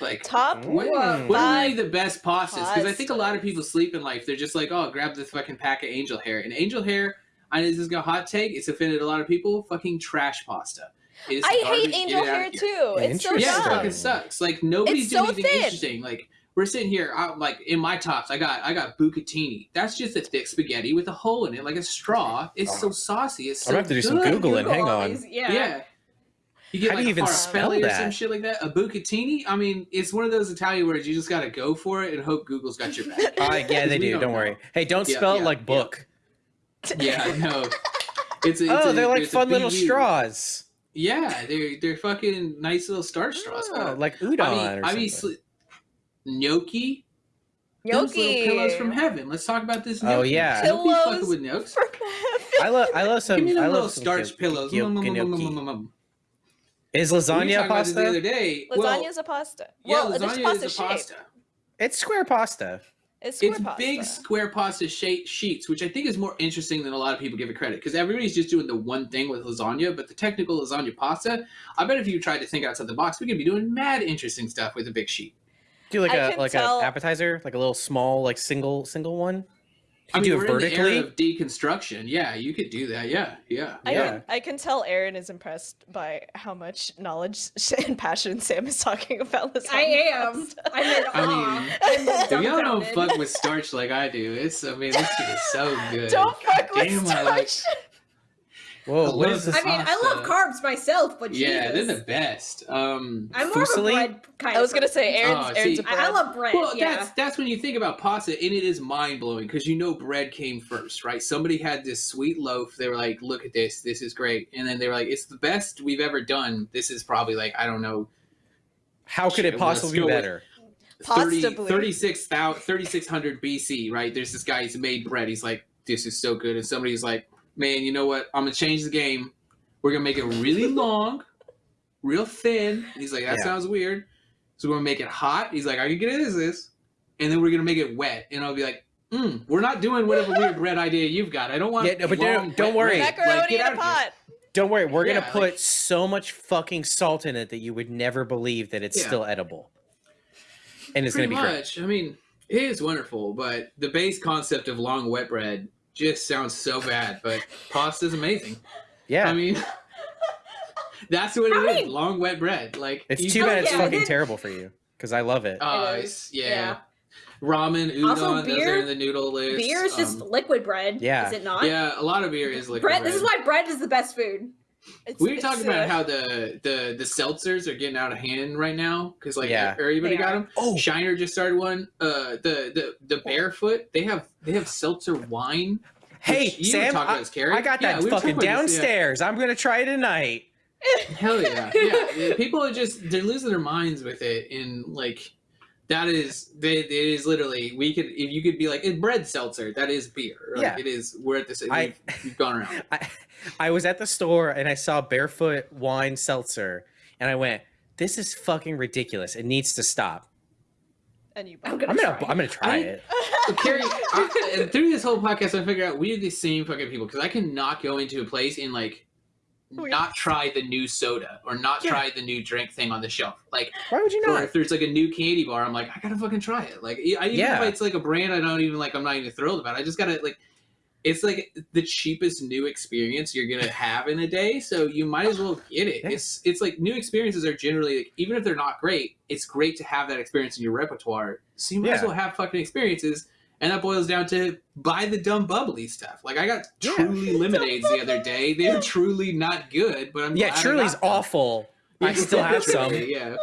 Like Top Mm. what, Whoa. what are five. the best pastas? Because I think a lot of people sleep in life. They're just like, oh, grab this fucking pack of angel hair. And angel hair, I know this is a hot take. It's offended a lot of people. Fucking trash pasta. I garbage. hate angel hair here. too. It's so Interesting. Yeah, it dumb. fucking sucks. Like nobody's It's doing so anything thin. interesting. Like we're sitting here, I, like in my tops, I got I got bucatini. That's just a thick spaghetti with a hole in it, like a straw. It's so saucy. It's so I'm gonna have to do some. Googling. Google Hang on. these- Yeah. Yeah. You get How do you even spell farfalle or some that? shit like that. A bucatini. I mean, it's one of those Italian words. You just gotta go for it and hope Google's got your back. Uh, yeah, they do. don't Don't, worry. Hey, don't Yeah, spell it yeah, like yeah. book. Yeah, no. It's a, it's oh, a- they're like it's fun little straws. Yeah, they're they're fucking nice little starch straws. Oh, like udon I mean, or I mean, something. sli- gnocchi. Those little pillows from heaven. Let's talk about this. Oh, gnocchi. yeah. Don't be fucking Pillows with gnocchi. From heaven. I love. I love some. Give me I them love little some starch pillows. gno- gnocchi. Is lasagna talking about this the other day. Lasagna well, is a pasta. yeah, well, there's lasagna pasta is a shape. pasta. It's square pasta. It's square It's pasta. big square pasta shape sheets, which I think is more interesting than a lot of people give it credit. Because everybody's just doing the one thing with lasagna, but the technical lasagna pasta, I bet if you tried to think outside the box, we could be doing mad interesting stuff with a big sheet. Do like I a like tell- an appetizer, like a little small, like single single one. I You mean, do it we're in the vertically. era of deconstruction. Yeah, you could do that. Yeah, yeah. I Yeah. can I can tell Aaron is impressed by how much knowledge and passion Sam is talking about this. I am. I'm in I awe. mean, I'm If y'all don't fuck with starch like I do, it's I mean this shit is so good. Don't fuck Damn, with I like- starch. Whoa, I what love is this? I mean, I love carbs myself, but Yeah, they're the best. Um, I'm more of a bread kind I was gonna say person. Aaron's Oh, Aaron's see, a I, I bread. love bread. well, yeah. that's that's when you think about pasta, and it is mind blowing because you know bread came first, right? Somebody had this sweet loaf. They were like, "Look at this, this is great," and then they were like, "It's the best we've ever done." This is probably like I don't know, How could it Shit, let's possibly be go with- better? 30, Possibly. 36,000 3600 BC, right? There's this guy, he's made bread. He's like, this is so good. And somebody's like, man, you know what? I'm going to change the game. We're going to make it really long, real thin. And he's like, that Yeah. sounds weird. So we're going to make it hot. He's like, I can get it as this. And then we're going to make it wet. And I'll be like, mm, we're not doing whatever weird bread idea you've got. I don't want Yeah, no, but don't- don't worry. Macaroni Like, in a pot. Don't worry, we're gonna put like- so much fucking salt in it that you would never believe that it's Yeah. still edible. And it's Pretty gonna be great. much. I mean, it is wonderful, but the base concept of long wet bread just sounds so bad. But pasta is amazing. Yeah. I mean, that's what it How is. many- Long wet bread. Like it's you- too Oh, bad it's yeah, fucking then- terrible for you. Because I love it. Uh, It it's- yeah. yeah. Ramen, udon, Also, those beer- are in the noodle list. Beer is just Um, liquid bread. yeah. Is it not? yeah, a lot of beer is liquid Bread. bread. This is why bread is the best food. It's, we were it's, talking uh, about how the the the seltzers are getting out of hand right now because like Yeah. everybody got them. oh, Shiner just started one. Uh, the the the barefoot they have they have seltzer wine. hey which you were Sam, I, this, I got Yeah, that we fucking talking about this, yeah. downstairs. I'm gonna try it tonight. Hell yeah, yeah. yeah, People are just they're losing their minds with it, and like that is they it is literally we could if you could be like it's bread seltzer that is beer. Like, Yeah. it is. We're at this. I- We've, we've gone around. I, I was at the store and I saw barefoot wine seltzer, and I went, "This is fucking ridiculous. It needs to stop." And you I'm gonna I'm gonna try. I'm gonna try I- it. But Carrie, I, through this whole podcast, I figure out we're the same fucking people because I cannot go into a place and like Oh, Weird. not try the new soda or not Yeah. try the new drink thing on the shelf. Like, Why would you or not? if there's like a new candy bar, I'm like, I gotta fucking try it. Like, I, even Yeah. if it's like a brand I don't even like, I'm not even thrilled about. I just gotta like. It's like the cheapest new experience you're gonna have in a day, so you might as well get it. It's it's like new experiences are generally like, even if they're not great, it's great to have that experience in your repertoire. So you might as well have fucking experiences, and that boils down to buy the dumb bubbly stuff. Like I got Yeah. truly lemonades the other day. They're truly not good, but I'm Yeah, glad I Truly's got them. awful. I still have some. Yeah.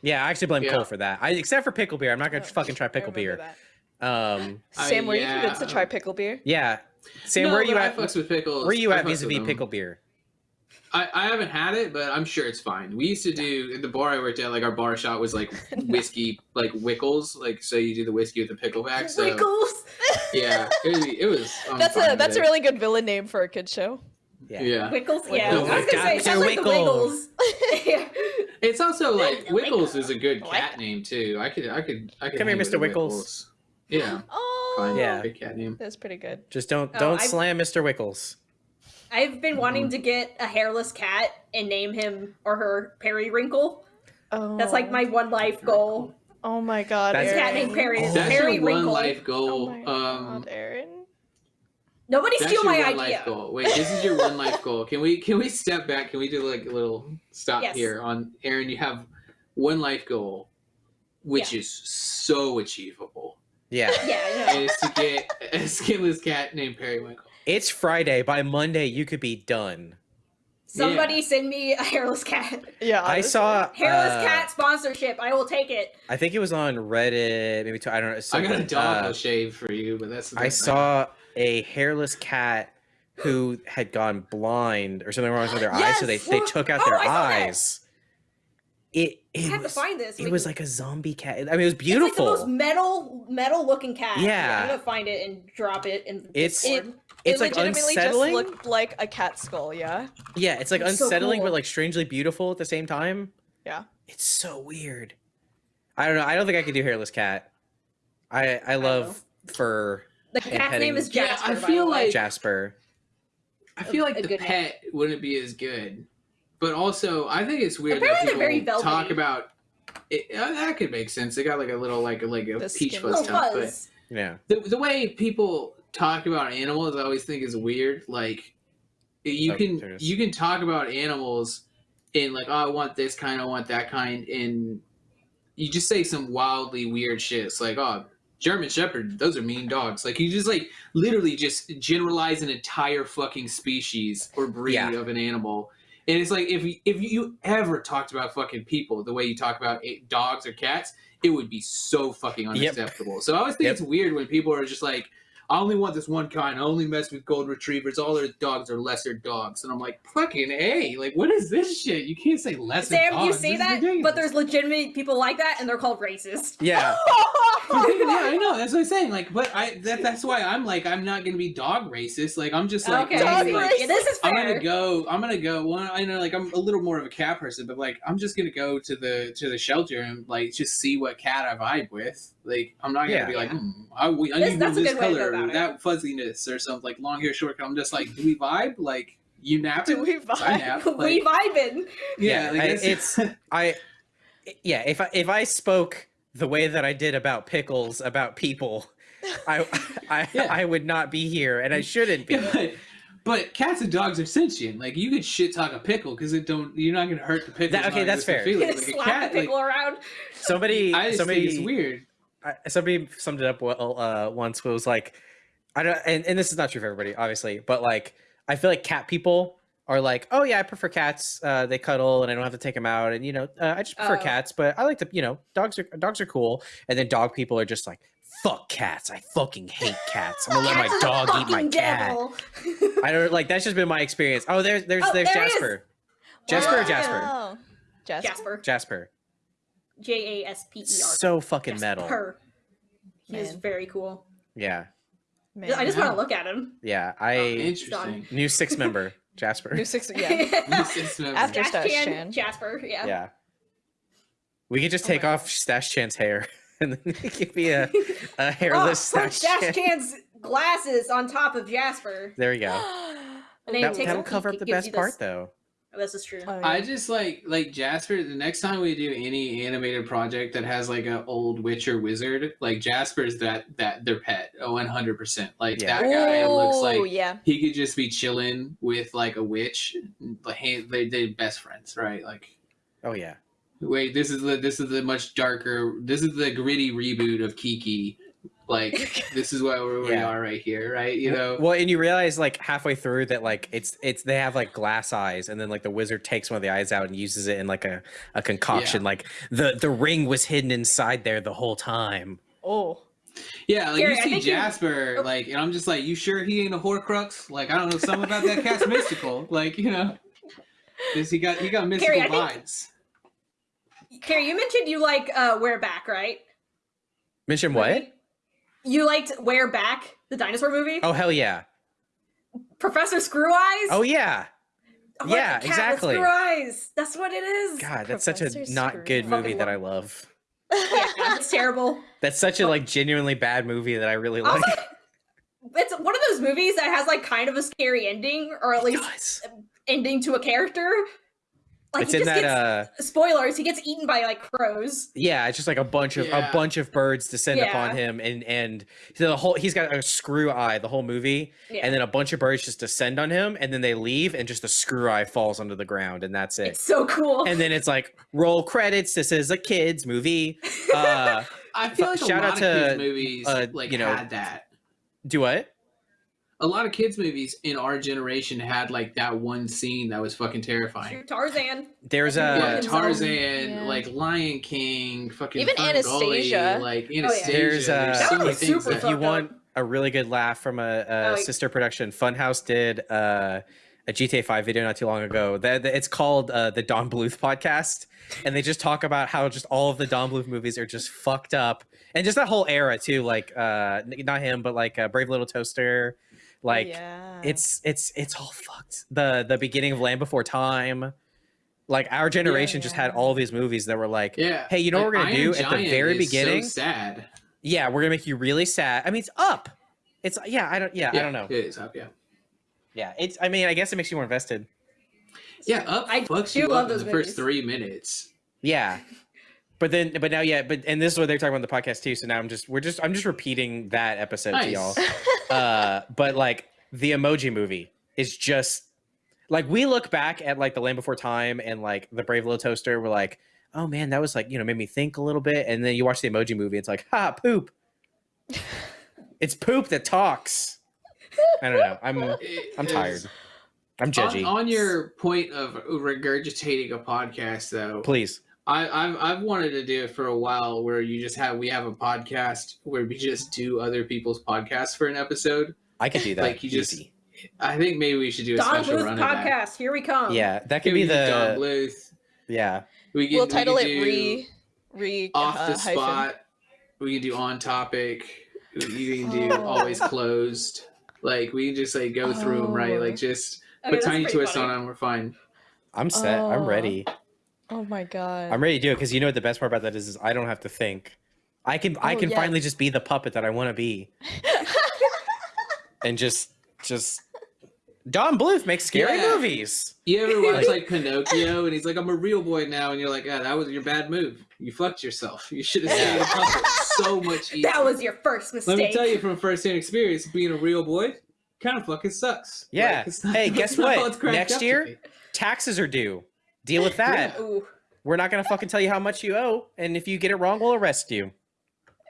Yeah, I actually blame Yeah. Cole for that. I except for pickle beer. I'm not gonna Oh, fucking try pickle beer. that. Um, I- Sam, were you yeah. convinced to try pickle beer? yeah. Sam, No, where are you but I at? fucks with pickles. Where are you I at fucks vis-a-vis pickle beer? I, I haven't had it, but I'm sure it's fine. We used to do at the bar I worked at, like our bar shot was like whiskey, like Wickles, like so you do the whiskey with the pickleback. So Wiggles. yeah, it, was- it was. I'm That's a with that's a really good villain name for a kid show. yeah. Wiggles. Yeah, Wiggles. I was gonna say it sounds like the Wiggles. Wiggles. yeah. It's also like Wiggles. Wickles is a good I like cat name too. I could I could I could Come here, Mr. the Wickles. Wickles. Yeah, Oh, fine. Yeah. good cat name. that's pretty good. Just don't Oh, don't I- slam Mr. Wickles. I've been wanting to get a hairless cat and name him or her Periwinkle. Oh, That's like my one life goal. Oh my god, That's- Cat Aaron. named Perry. Oh. That's Perry your one Winkle. life Oh goal. my um, god, Aaron. Nobody That's steal my one idea. life goal. Wait, this is your one life goal. Can we can we step back? Can we do like a little stop Yes. here on Aaron? You have one life goal, which is so achievable, Yeah. Yeah, I and it's to get a skinless cat named Periwinkle. It's Friday. By Monday, you could be done. Somebody send me a hairless cat. Yeah, I honestly. saw Hairless uh, cat sponsorship. I will take it. I think it was on Reddit. Maybe two, I don't know. I got a something, dog uh, shave for you, but that's the I best saw a hairless cat who had gone blind or something wrong with their eyes, so they, they took out Oh, their I that. eyes. It I it have to was, find this. it was like a zombie cat. I mean, it was beautiful. It's like the most metal, metal looking cat. Yeah. I'm gonna find it and drop it in. the It's- Discord. It's it like legitimately unsettling. just looked like a cat skull. Yeah. yeah, it's like It's so unsettling, cool. but like strangely beautiful at the same time. Yeah. It's so weird. I don't know. I don't think I could do hairless cat. I I love fur the and cat's petting- name is Yeah, Jasper. I feel way. like- Jasper. I feel like a the good name. pet wouldn't be as good, but also I think it's weird Apparently that they're very people talk about. It, uh, that could make sense. They got like a little like a like a The peach skin fuzz little stuff, but. Yeah. the, the way people talk about animals i always think is weird like you can you can talk about animals in like oh i want this kind i want that kind and you just say some wildly weird shit it's like oh german shepherd those are mean dogs like you just like literally just generalize an entire fucking species or breed Yeah. of an animal and it's like if you, if you ever talked about fucking people the way you talk about dogs or cats it would be so fucking Yep. unacceptable so i always think Yep. it's weird when people are just like I only want this one kind. I only mess with golden retrievers. All their dogs are lesser dogs. And I'm like, fucking A. Like, what is this shit? You can't say lesser Sam, dogs. you say is that, but there's legitimate people like that, and they're called racist. Yeah. yeah, I know. That's what I'm saying. Like, but I that, that's why I'm like, I'm not gonna be dog racist. Like, I'm just like, okay, dog like, racist. yeah, this is I'm gonna go. I'm gonna go. Well, I know, like I'm a little more of a cat person, but like I'm just gonna go to the to the shelter and like just see what cat I vibe with. Like I'm not gonna Yeah. be like, Yeah. hmm, I, we, I need that's a this good way to color, about or it. that fuzziness, or something like long hair, short. hair. I'm just like, do we vibe? Like you napping? Do we I vibe? nap. we vibing. yeah, Yeah, like, I- that's- it's I yeah, if I if I spoke the way that I did about pickles about people, I I Yeah. I would not be here and I shouldn't be. But, but cats and dogs are sentient. Like you could shit talk a pickle because it don't. You're not gonna hurt the pickle. That- okay, that's fair. Like a Slap cat, the like, pickle around. Somebody I just somebody think it's weird. I, somebody summed it up well uh, once. Where it was like, I don't, and, and this is not true for everybody, obviously, but like, I feel like cat people are like, oh yeah, I prefer cats. Uh, they cuddle, and I don't have to take them out, and you know, uh, I just prefer Oh. cats. But I like to, you know, dogs are dogs are cool. And then dog people are just like, fuck cats. I fucking hate cats. I'm gonna let my Cats are the dog eat my fucking cat. I don't like. That's just been my experience. Oh, there's there's Oh, there's there he is. Jasper. Jasper or Wow. Jasper? Oh. Jasper. Jasper. Jasper. J A S P E R. So fucking metal. Jasper. He is very cool. Yeah, Man. I just want to look at him. yeah. Oh, I Interesting. new six member Jasper. New six. Yeah. It's never- After Dash Stash Chan, Chan. Jasper. Yeah. Yeah. We could just Oh take my off Stash Chan's hair and then it could be a, a Oh, hairless put Stash Dash Chan. Chan's glasses on top of Jasper. There we go. And then That, takes that'll cover up the best part this- though. This is true. Oh, I just like like Jasper. The next time we do any animated project that has like an old witch or wizard, like Jasper's that that their pet. Oh, one hundred percent. Like Yeah. that guy looks Ooh, like yeah. he could just be chilling with like a witch. Like hey, they they best friends, right? Like Oh yeah. wait, this is the this is the much darker. This is the gritty reboot of Kiki. Like this is where we Yeah. are right here, right? You know. Well, and you realize like halfway through that like it's it's they have like glass eyes, and then like the wizard takes one of the eyes out and uses it in like a a concoction. Like the the ring was hidden inside there the whole time. Oh. Yeah, like Gary, you see think you- Jasper, Oh. like, and I'm just like, you sure he ain't a Horcrux? Like, I don't know, something about that cat's mystical. Like, you know, 'Cause he got he got mystical Gary, I vibes. Carrie, you mentioned you like uh, We're Back, right? Mention what? You liked We're Back, the dinosaur movie? Oh hell yeah! Professor Screweyes? Oh yeah! I like yeah, the cat exactly. Screw Eyes. That's what it is. God, that's such a Professor not good movie Fucking that I love- love. Yeah, it's terrible. That's such a like genuinely bad movie that I really like. Also, it's one of those movies that has like kind of a scary ending, or at least ending to a character. Like it's in that gets uh spoilers. He gets eaten by like crows. yeah, it's just like a bunch of Yeah. a bunch of birds descend Yeah. upon him and and the whole he's got a screw eye the whole movie Yeah. and then a bunch of birds just descend on him and then they leave and just the screw eye falls onto the ground and that's it. it's so cool. and then it's like roll credits. This is a kids movie. Uh, I feel like Shout a out of to, kids movies uh, like you know- had that. do what? A lot of kids movies in our generation had like that one scene that was fucking terrifying. Tarzan. There's a yeah, Tarzan, Yeah. like Lion King, fucking Even FernGully, Anastasia. like Oh, yeah. Anastasia. There's, uh, There's That so many things super that if you fucked want a really good laugh from a, a Oh, sister production, Funhaus did uh, a GTA 5 video not too long ago. That that- it's called uh, the Don Bluth podcast, and they just talk about how just all of the Don Bluth movies are just fucked up, and just that whole era too. Like uh, not him, but like uh, Brave Little Toaster. Oh, like yeah. it's it's it's all fucked. The the beginning of Land Before Time. Like our generation just had all these movies that were like, Yeah. Hey, you know what we're gonna Iron do at the very is so beginning? sad. yeah, we're gonna make you really sad. I mean, it's up. It's yeah, I don't yeah, I don't know. It is up, yeah. Yeah, it's. I mean, I guess it makes you more invested. Yeah, up I fucks you love up in those the first three minutes. Yeah, but then, but now, yeah, but and this is what they're talking about in the podcast too. So now I'm just, we're just, I'm just repeating that episode to y'all. Uh, but like the Emoji Movie is just like we look back at like the Land Before Time and like the Brave Little Toaster. We're like, oh man, that was like you know made me think a little bit. And then you watch the Emoji Movie, it's like, ha, poop. it's poop that talks. I don't know. I'm, I'm tired. I'm On, on your point of regurgitating a podcast, though, Please. I, I've I've wanted to do it for a while, where you just have we have a podcast where we just do other people's podcasts for an episode. I could do that. Like, you just- Easy. I think maybe we should do a Don special Bluth run of that. podcast. Here we come. Yeah, that Can could be we do Don the Bluth. yeah. We can, we'll we title can it re re off uh, the hyphen. spot. We can do on topic. You can do Oh. always closed. Like we can just like go through them, right? Oh. Like just Okay, put tiny pretty twists funny. on them. We're fine. I'm set. I'm Oh. ready. Oh my god. I'm ready to do it because you know what the best part about that is, is I don't have to think. I can I Oh, can yeah. finally just be the puppet that I want to be and just just Don Bluth makes scary Yeah. movies. You ever watch Like- like Pinocchio and he's like, I'm a real boy now, and you're like, ah, that was your bad move. You fucked yourself. You should have stayed a puppet so much easier. That was your first mistake. Let me tell you from first-hand experience, being a real boy kind of fucking sucks. Yeah. Like, it's not- Hey, it's guess not what? all it's cracked Next year- Taxes are due. Deal with that. Ooh. We're not gonna fucking tell you how much you owe, and if you get it wrong, we'll arrest you.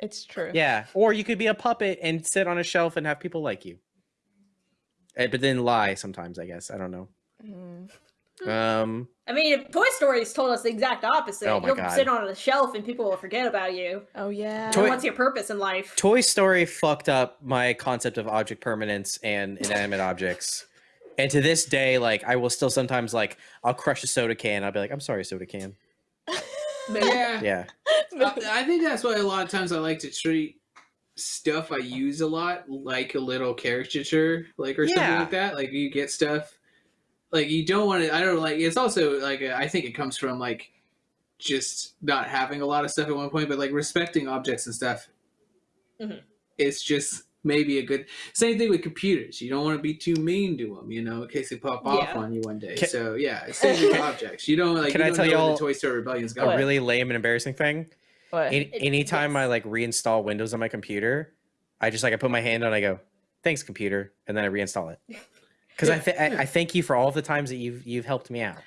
it's true. Yeah, or you could be a puppet and sit on a shelf and have people like you. Eh, But then lie sometimes, I guess. I don't know. Mm. Um, I mean, Toy Story's told us the exact opposite. Oh my You'll God. sit on a shelf and people will forget about you. Oh yeah. Toy- what's your purpose in life? Toy Story fucked up my concept of object permanence and inanimate objects. And to this day, like I will still sometimes like I'll crush a soda can. I'll be like, I'm sorry, soda can. Yeah. Yeah. I, I think that's why a lot of times I like to treat stuff I use a lot like a little caricature, like or something like that. Like you get stuff, like you don't want to. I don't like. It's also like uh, I think it comes from like just not having a lot of stuff at one point, but like respecting objects and stuff. Mhm. It's just maybe a good same thing with computers. You don't want to be too mean to them, you know, in case they pop off Yeah. on you one day. Can- so yeah, same with objects. You don't like. Can you I don't tell y'all the Toy Story Rebellion's a going? really lame and embarrassing thing. What? Any, It- anytime yes. I like reinstall Windows on my computer, I just like I put my hand on. I go, "Thanks, computer," and then I reinstall it. Because I, th- I I thank you for all the times that you've you've helped me out.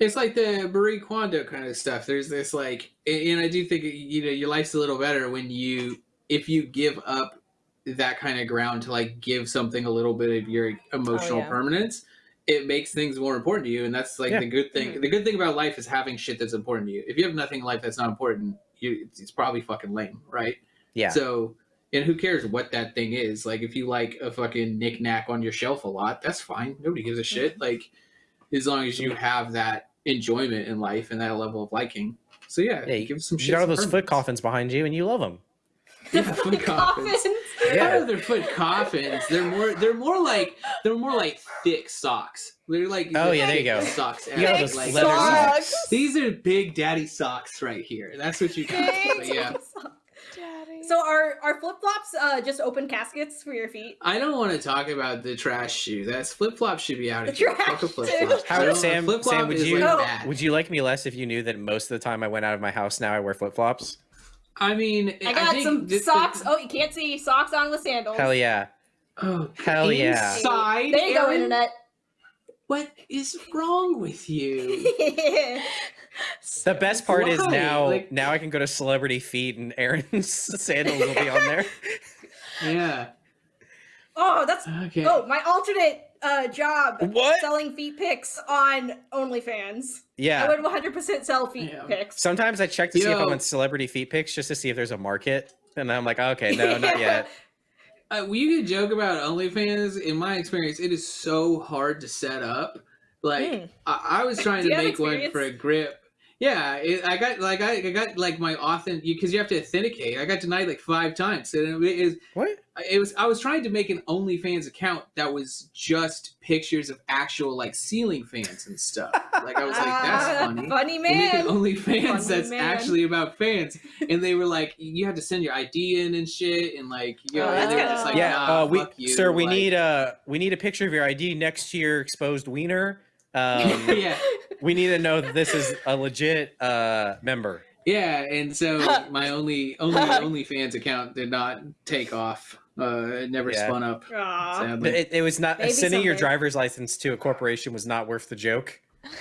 It's like the Marie Kondo kind of stuff. There's this like, and I do think you know your life's a little better when you if you give up that kind of ground to like give something a little bit of your emotional yeah. permanence. It makes things more important to you, and that's like Yeah. the good thing. Mhm. The good thing about life is having shit that's important to you. If you have nothing in life that's not important, you it's, it's probably fucking lame, right? Yeah. So, and who cares what that thing is? Like, if you like a fucking knickknack on your shelf a lot, that's fine. Nobody gives a shit. Like, as long as you have that enjoyment in life and that level of liking. So yeah, Yeah, you- give some You shit. got all some those foot coffins behind you, and you love them. Yeah, foot coffins. I Yeah. don't know if they're foot coffins. They're more. They're more like. They're more like thick socks. They're like. Oh, yeah, there you go. Socks. You got Like, those like- leather socks. These are big daddy socks right here. That's what you got. Big But yeah. Daddy. So are are flip flops uh, just open caskets for your feet? I don't want to talk about the trash shoe. That's flip flop should be out of here. trash Fuck a shoe. flip flop. How- Sam- Sam, would you- No. Would you like me less if you knew that most of the time I went out of my house now I wear flip flops? I mean, I got think some this- socks. Oh, you can't see socks on with sandals. Hell yeah. Oh, Hell yeah. Inside, There you go, internet. What is wrong with you? The best part is now Like- now I can go to Celebrity Feet and Aaron's sandals will be on there. yeah. oh, that's Okay. oh my alternate uh, job. What? Selling feet pics on OnlyFans. Yeah. I Yeah. would 100% sell feet Yeah. pics. Sometimes I check to see if I'm on Celebrity Feet pics just to see if there's a market. And I'm like, okay, no, not yet. Uh, well, you can joke about OnlyFans. In my experience, it is so hard to set up. Like Hmm. I, I was trying to make one for a grip. Yeah, it, I got like I, I got like my authent because you have to authenticate. I got denied like five times. And it is What? It was I was trying to make an OnlyFans account that was just pictures of actual like ceiling fans and stuff. Like I was like, that's funny. Funny They make an. OnlyFans Funny that's man. actually about fans, and they were like, you had to send your ID in and shit, and like, you know, Oh, and they were just like, yeah, nah, uh, we, you. sir, we like- need a we need a picture of your ID next to your exposed wiener. Um, yeah, we need to know that this is a legit uh, member. yeah, and so my only only OnlyFans account did not take off. Uh, it never Yeah. spun up. Aw. Sadly. It, it was not Maybe sending your driver's license to a corporation was not worth the joke.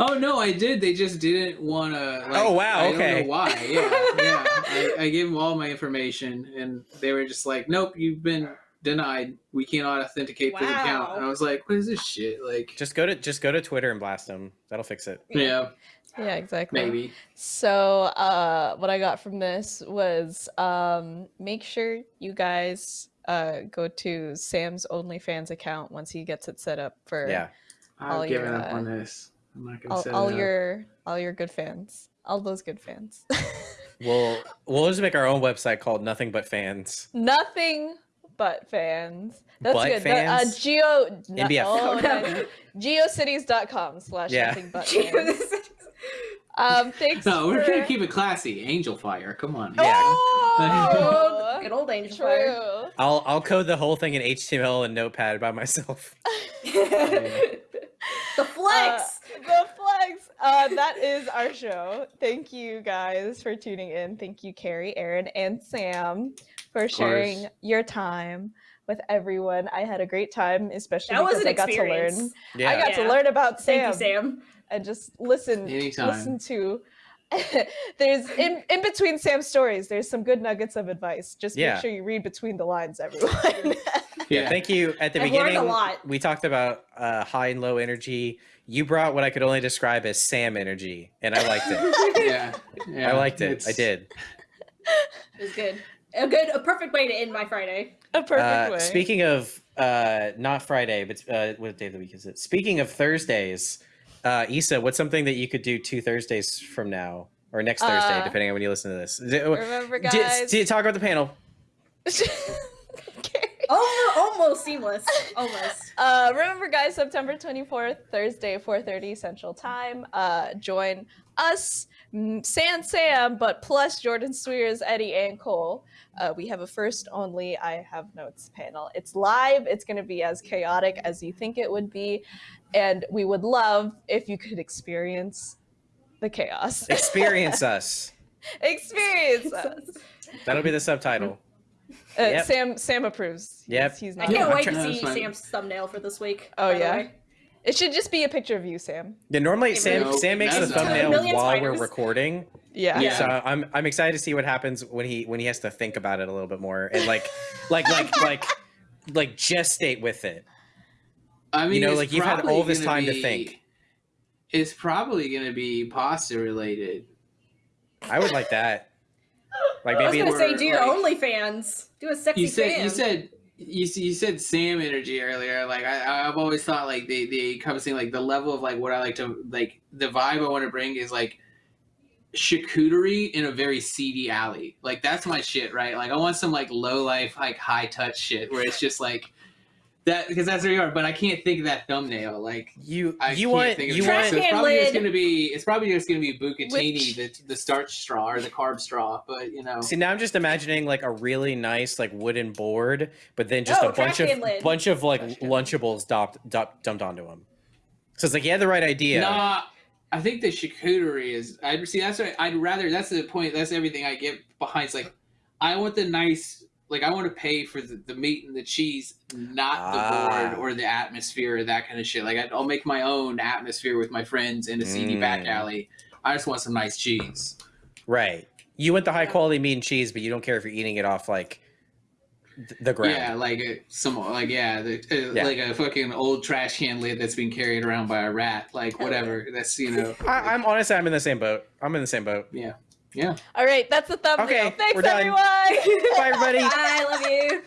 Oh no, I did. They just didn't want to. Like, Oh, wow, I don't okay. know why? Yeah, yeah. I, I gave them all my information, and they were just like, "Nope, you've been denied. We cannot authenticate this account." And I was like, "What is this shit?" Like, Just go to just go to Twitter and blast them. That'll fix it. yeah, yeah, exactly. maybe. So, uh, what I got from this was um, make sure you guys uh, go to Sam's OnlyFans account once he gets it set up for Yeah. All I've given your, up uh, on this. I'm not gonna all, set all it up. your all your good fans, all those good fans. We'll we'll just make our own website called Nothing But Fans. Nothing but fans. That's Butt good. The, uh, geo no, NBF. oh, Oh, no. geocities.com slash Yeah. nothing but fans. Um, thanks. No, we're for... gonna keep it classy. Angelfire. Come on. Yeah. Oh, Good old Angelfire. I'll I'll code the whole thing in HTML and Notepad by myself. the flex. the flex. Uh, that is our show. Thank you guys for tuning in. Thank you, Carrie, Aaron, and Sam for sharing your time with everyone. I had a great time, especially that was because an I got to learn. Yeah. I got to learn about Thank you, Sam. And just listen. Anytime. Listen to. there's in in between Sam's stories. There's some good nuggets of advice. Just Yeah. make sure you read between the lines, everyone. Yeah, thank you. At the I've learned a beginning, lot. we talked about uh, high and low energy. You brought what I could only describe as Sam energy, and I liked it. yeah, yeah. I liked it. I did. It was good. A good, a perfect way to end my Friday. A perfect Uh, way. speaking of uh, not Friday, but uh, what day of the week is it? Speaking of Thursdays, uh, Issa, what's something that you could do two Thursdays from now or next Thursday, Uh, depending on when you listen to this? D- Remember, d- guys. d- talk about the panel. Carrie. almost, almost seamless. Almost. Uh, remember, guys, September 24th, Thursday, 4:30 Central Time. Uh, join us, San Sam, but plus Jordan Cwierz, Eddie, and Cole. Uh, we have a first only I have notes panel. It's live. It's going to be as chaotic as you think it would be, and we would love if you could experience the chaos. Experience us. experience us. That'll be the subtitle. Uh, Yep. Sam Sam approves. Yep. He's, he's I can't I'm wait to see it's fine. Sam's thumbnail for this week. Oh, yeah? It should just be a picture of you, Sam. Yeah, normally Sam No, Sam makes the that's not- thumbnail Million while we're recording. Yeah. Yeah. So I'm I'm excited to see what happens when he when he has to think about it a little bit more and like like like like like gestate with it. I mean, You know, like, you've had all this gonna time to think. It's probably going to be pasta related. I would like that. Like I was maybe gonna say, do your like- OnlyFans. Do a sexy You said fan. you said you, you said Sam energy earlier. Like I I've always thought like they they come saying like the level of like what I like to like the vibe I want to bring is like charcuterie in a very seedy alley. Like that's my shit, right? Like I want some like low life like high touch shit where it's just like that because that's where you are. But I can't think of that thumbnail. Like you I you can't want think of you it. Want So it's can probably just gonna be it's probably just gonna be bucatini, the the starch straw or the carb straw. But you know, See now I'm just imagining like a really nice like wooden board, but then just Oh, a bunch of lid. bunch of like Trash. Lunchables dumped, dumped dumped onto him. So it's like he had the right idea. Nah, I think the charcuterie is. I see. That's what I'd rather. That's the point. That's everything I get behind. It's like I want the nice. Like I want to pay for the, the meat and the cheese, not Ah. the board or the atmosphere or that kind of shit. Like I, I'll make my own atmosphere with my friends in a seedy back Mm. alley. I just want some nice cheese. Right. You want the high quality meat and cheese, but you don't care if you're eating it off like the ground. Yeah, like a, some like yeah, the, uh, Yeah. like a fucking old trash can lid that's being carried around by a rat. Like whatever. That's you know. I, I'm honestly I'm in the same boat. I'm in the same boat. yeah. All right, that's the thumbnail. Okay, Thanks, we're done. everyone. Bye everybody. Bye. I love you.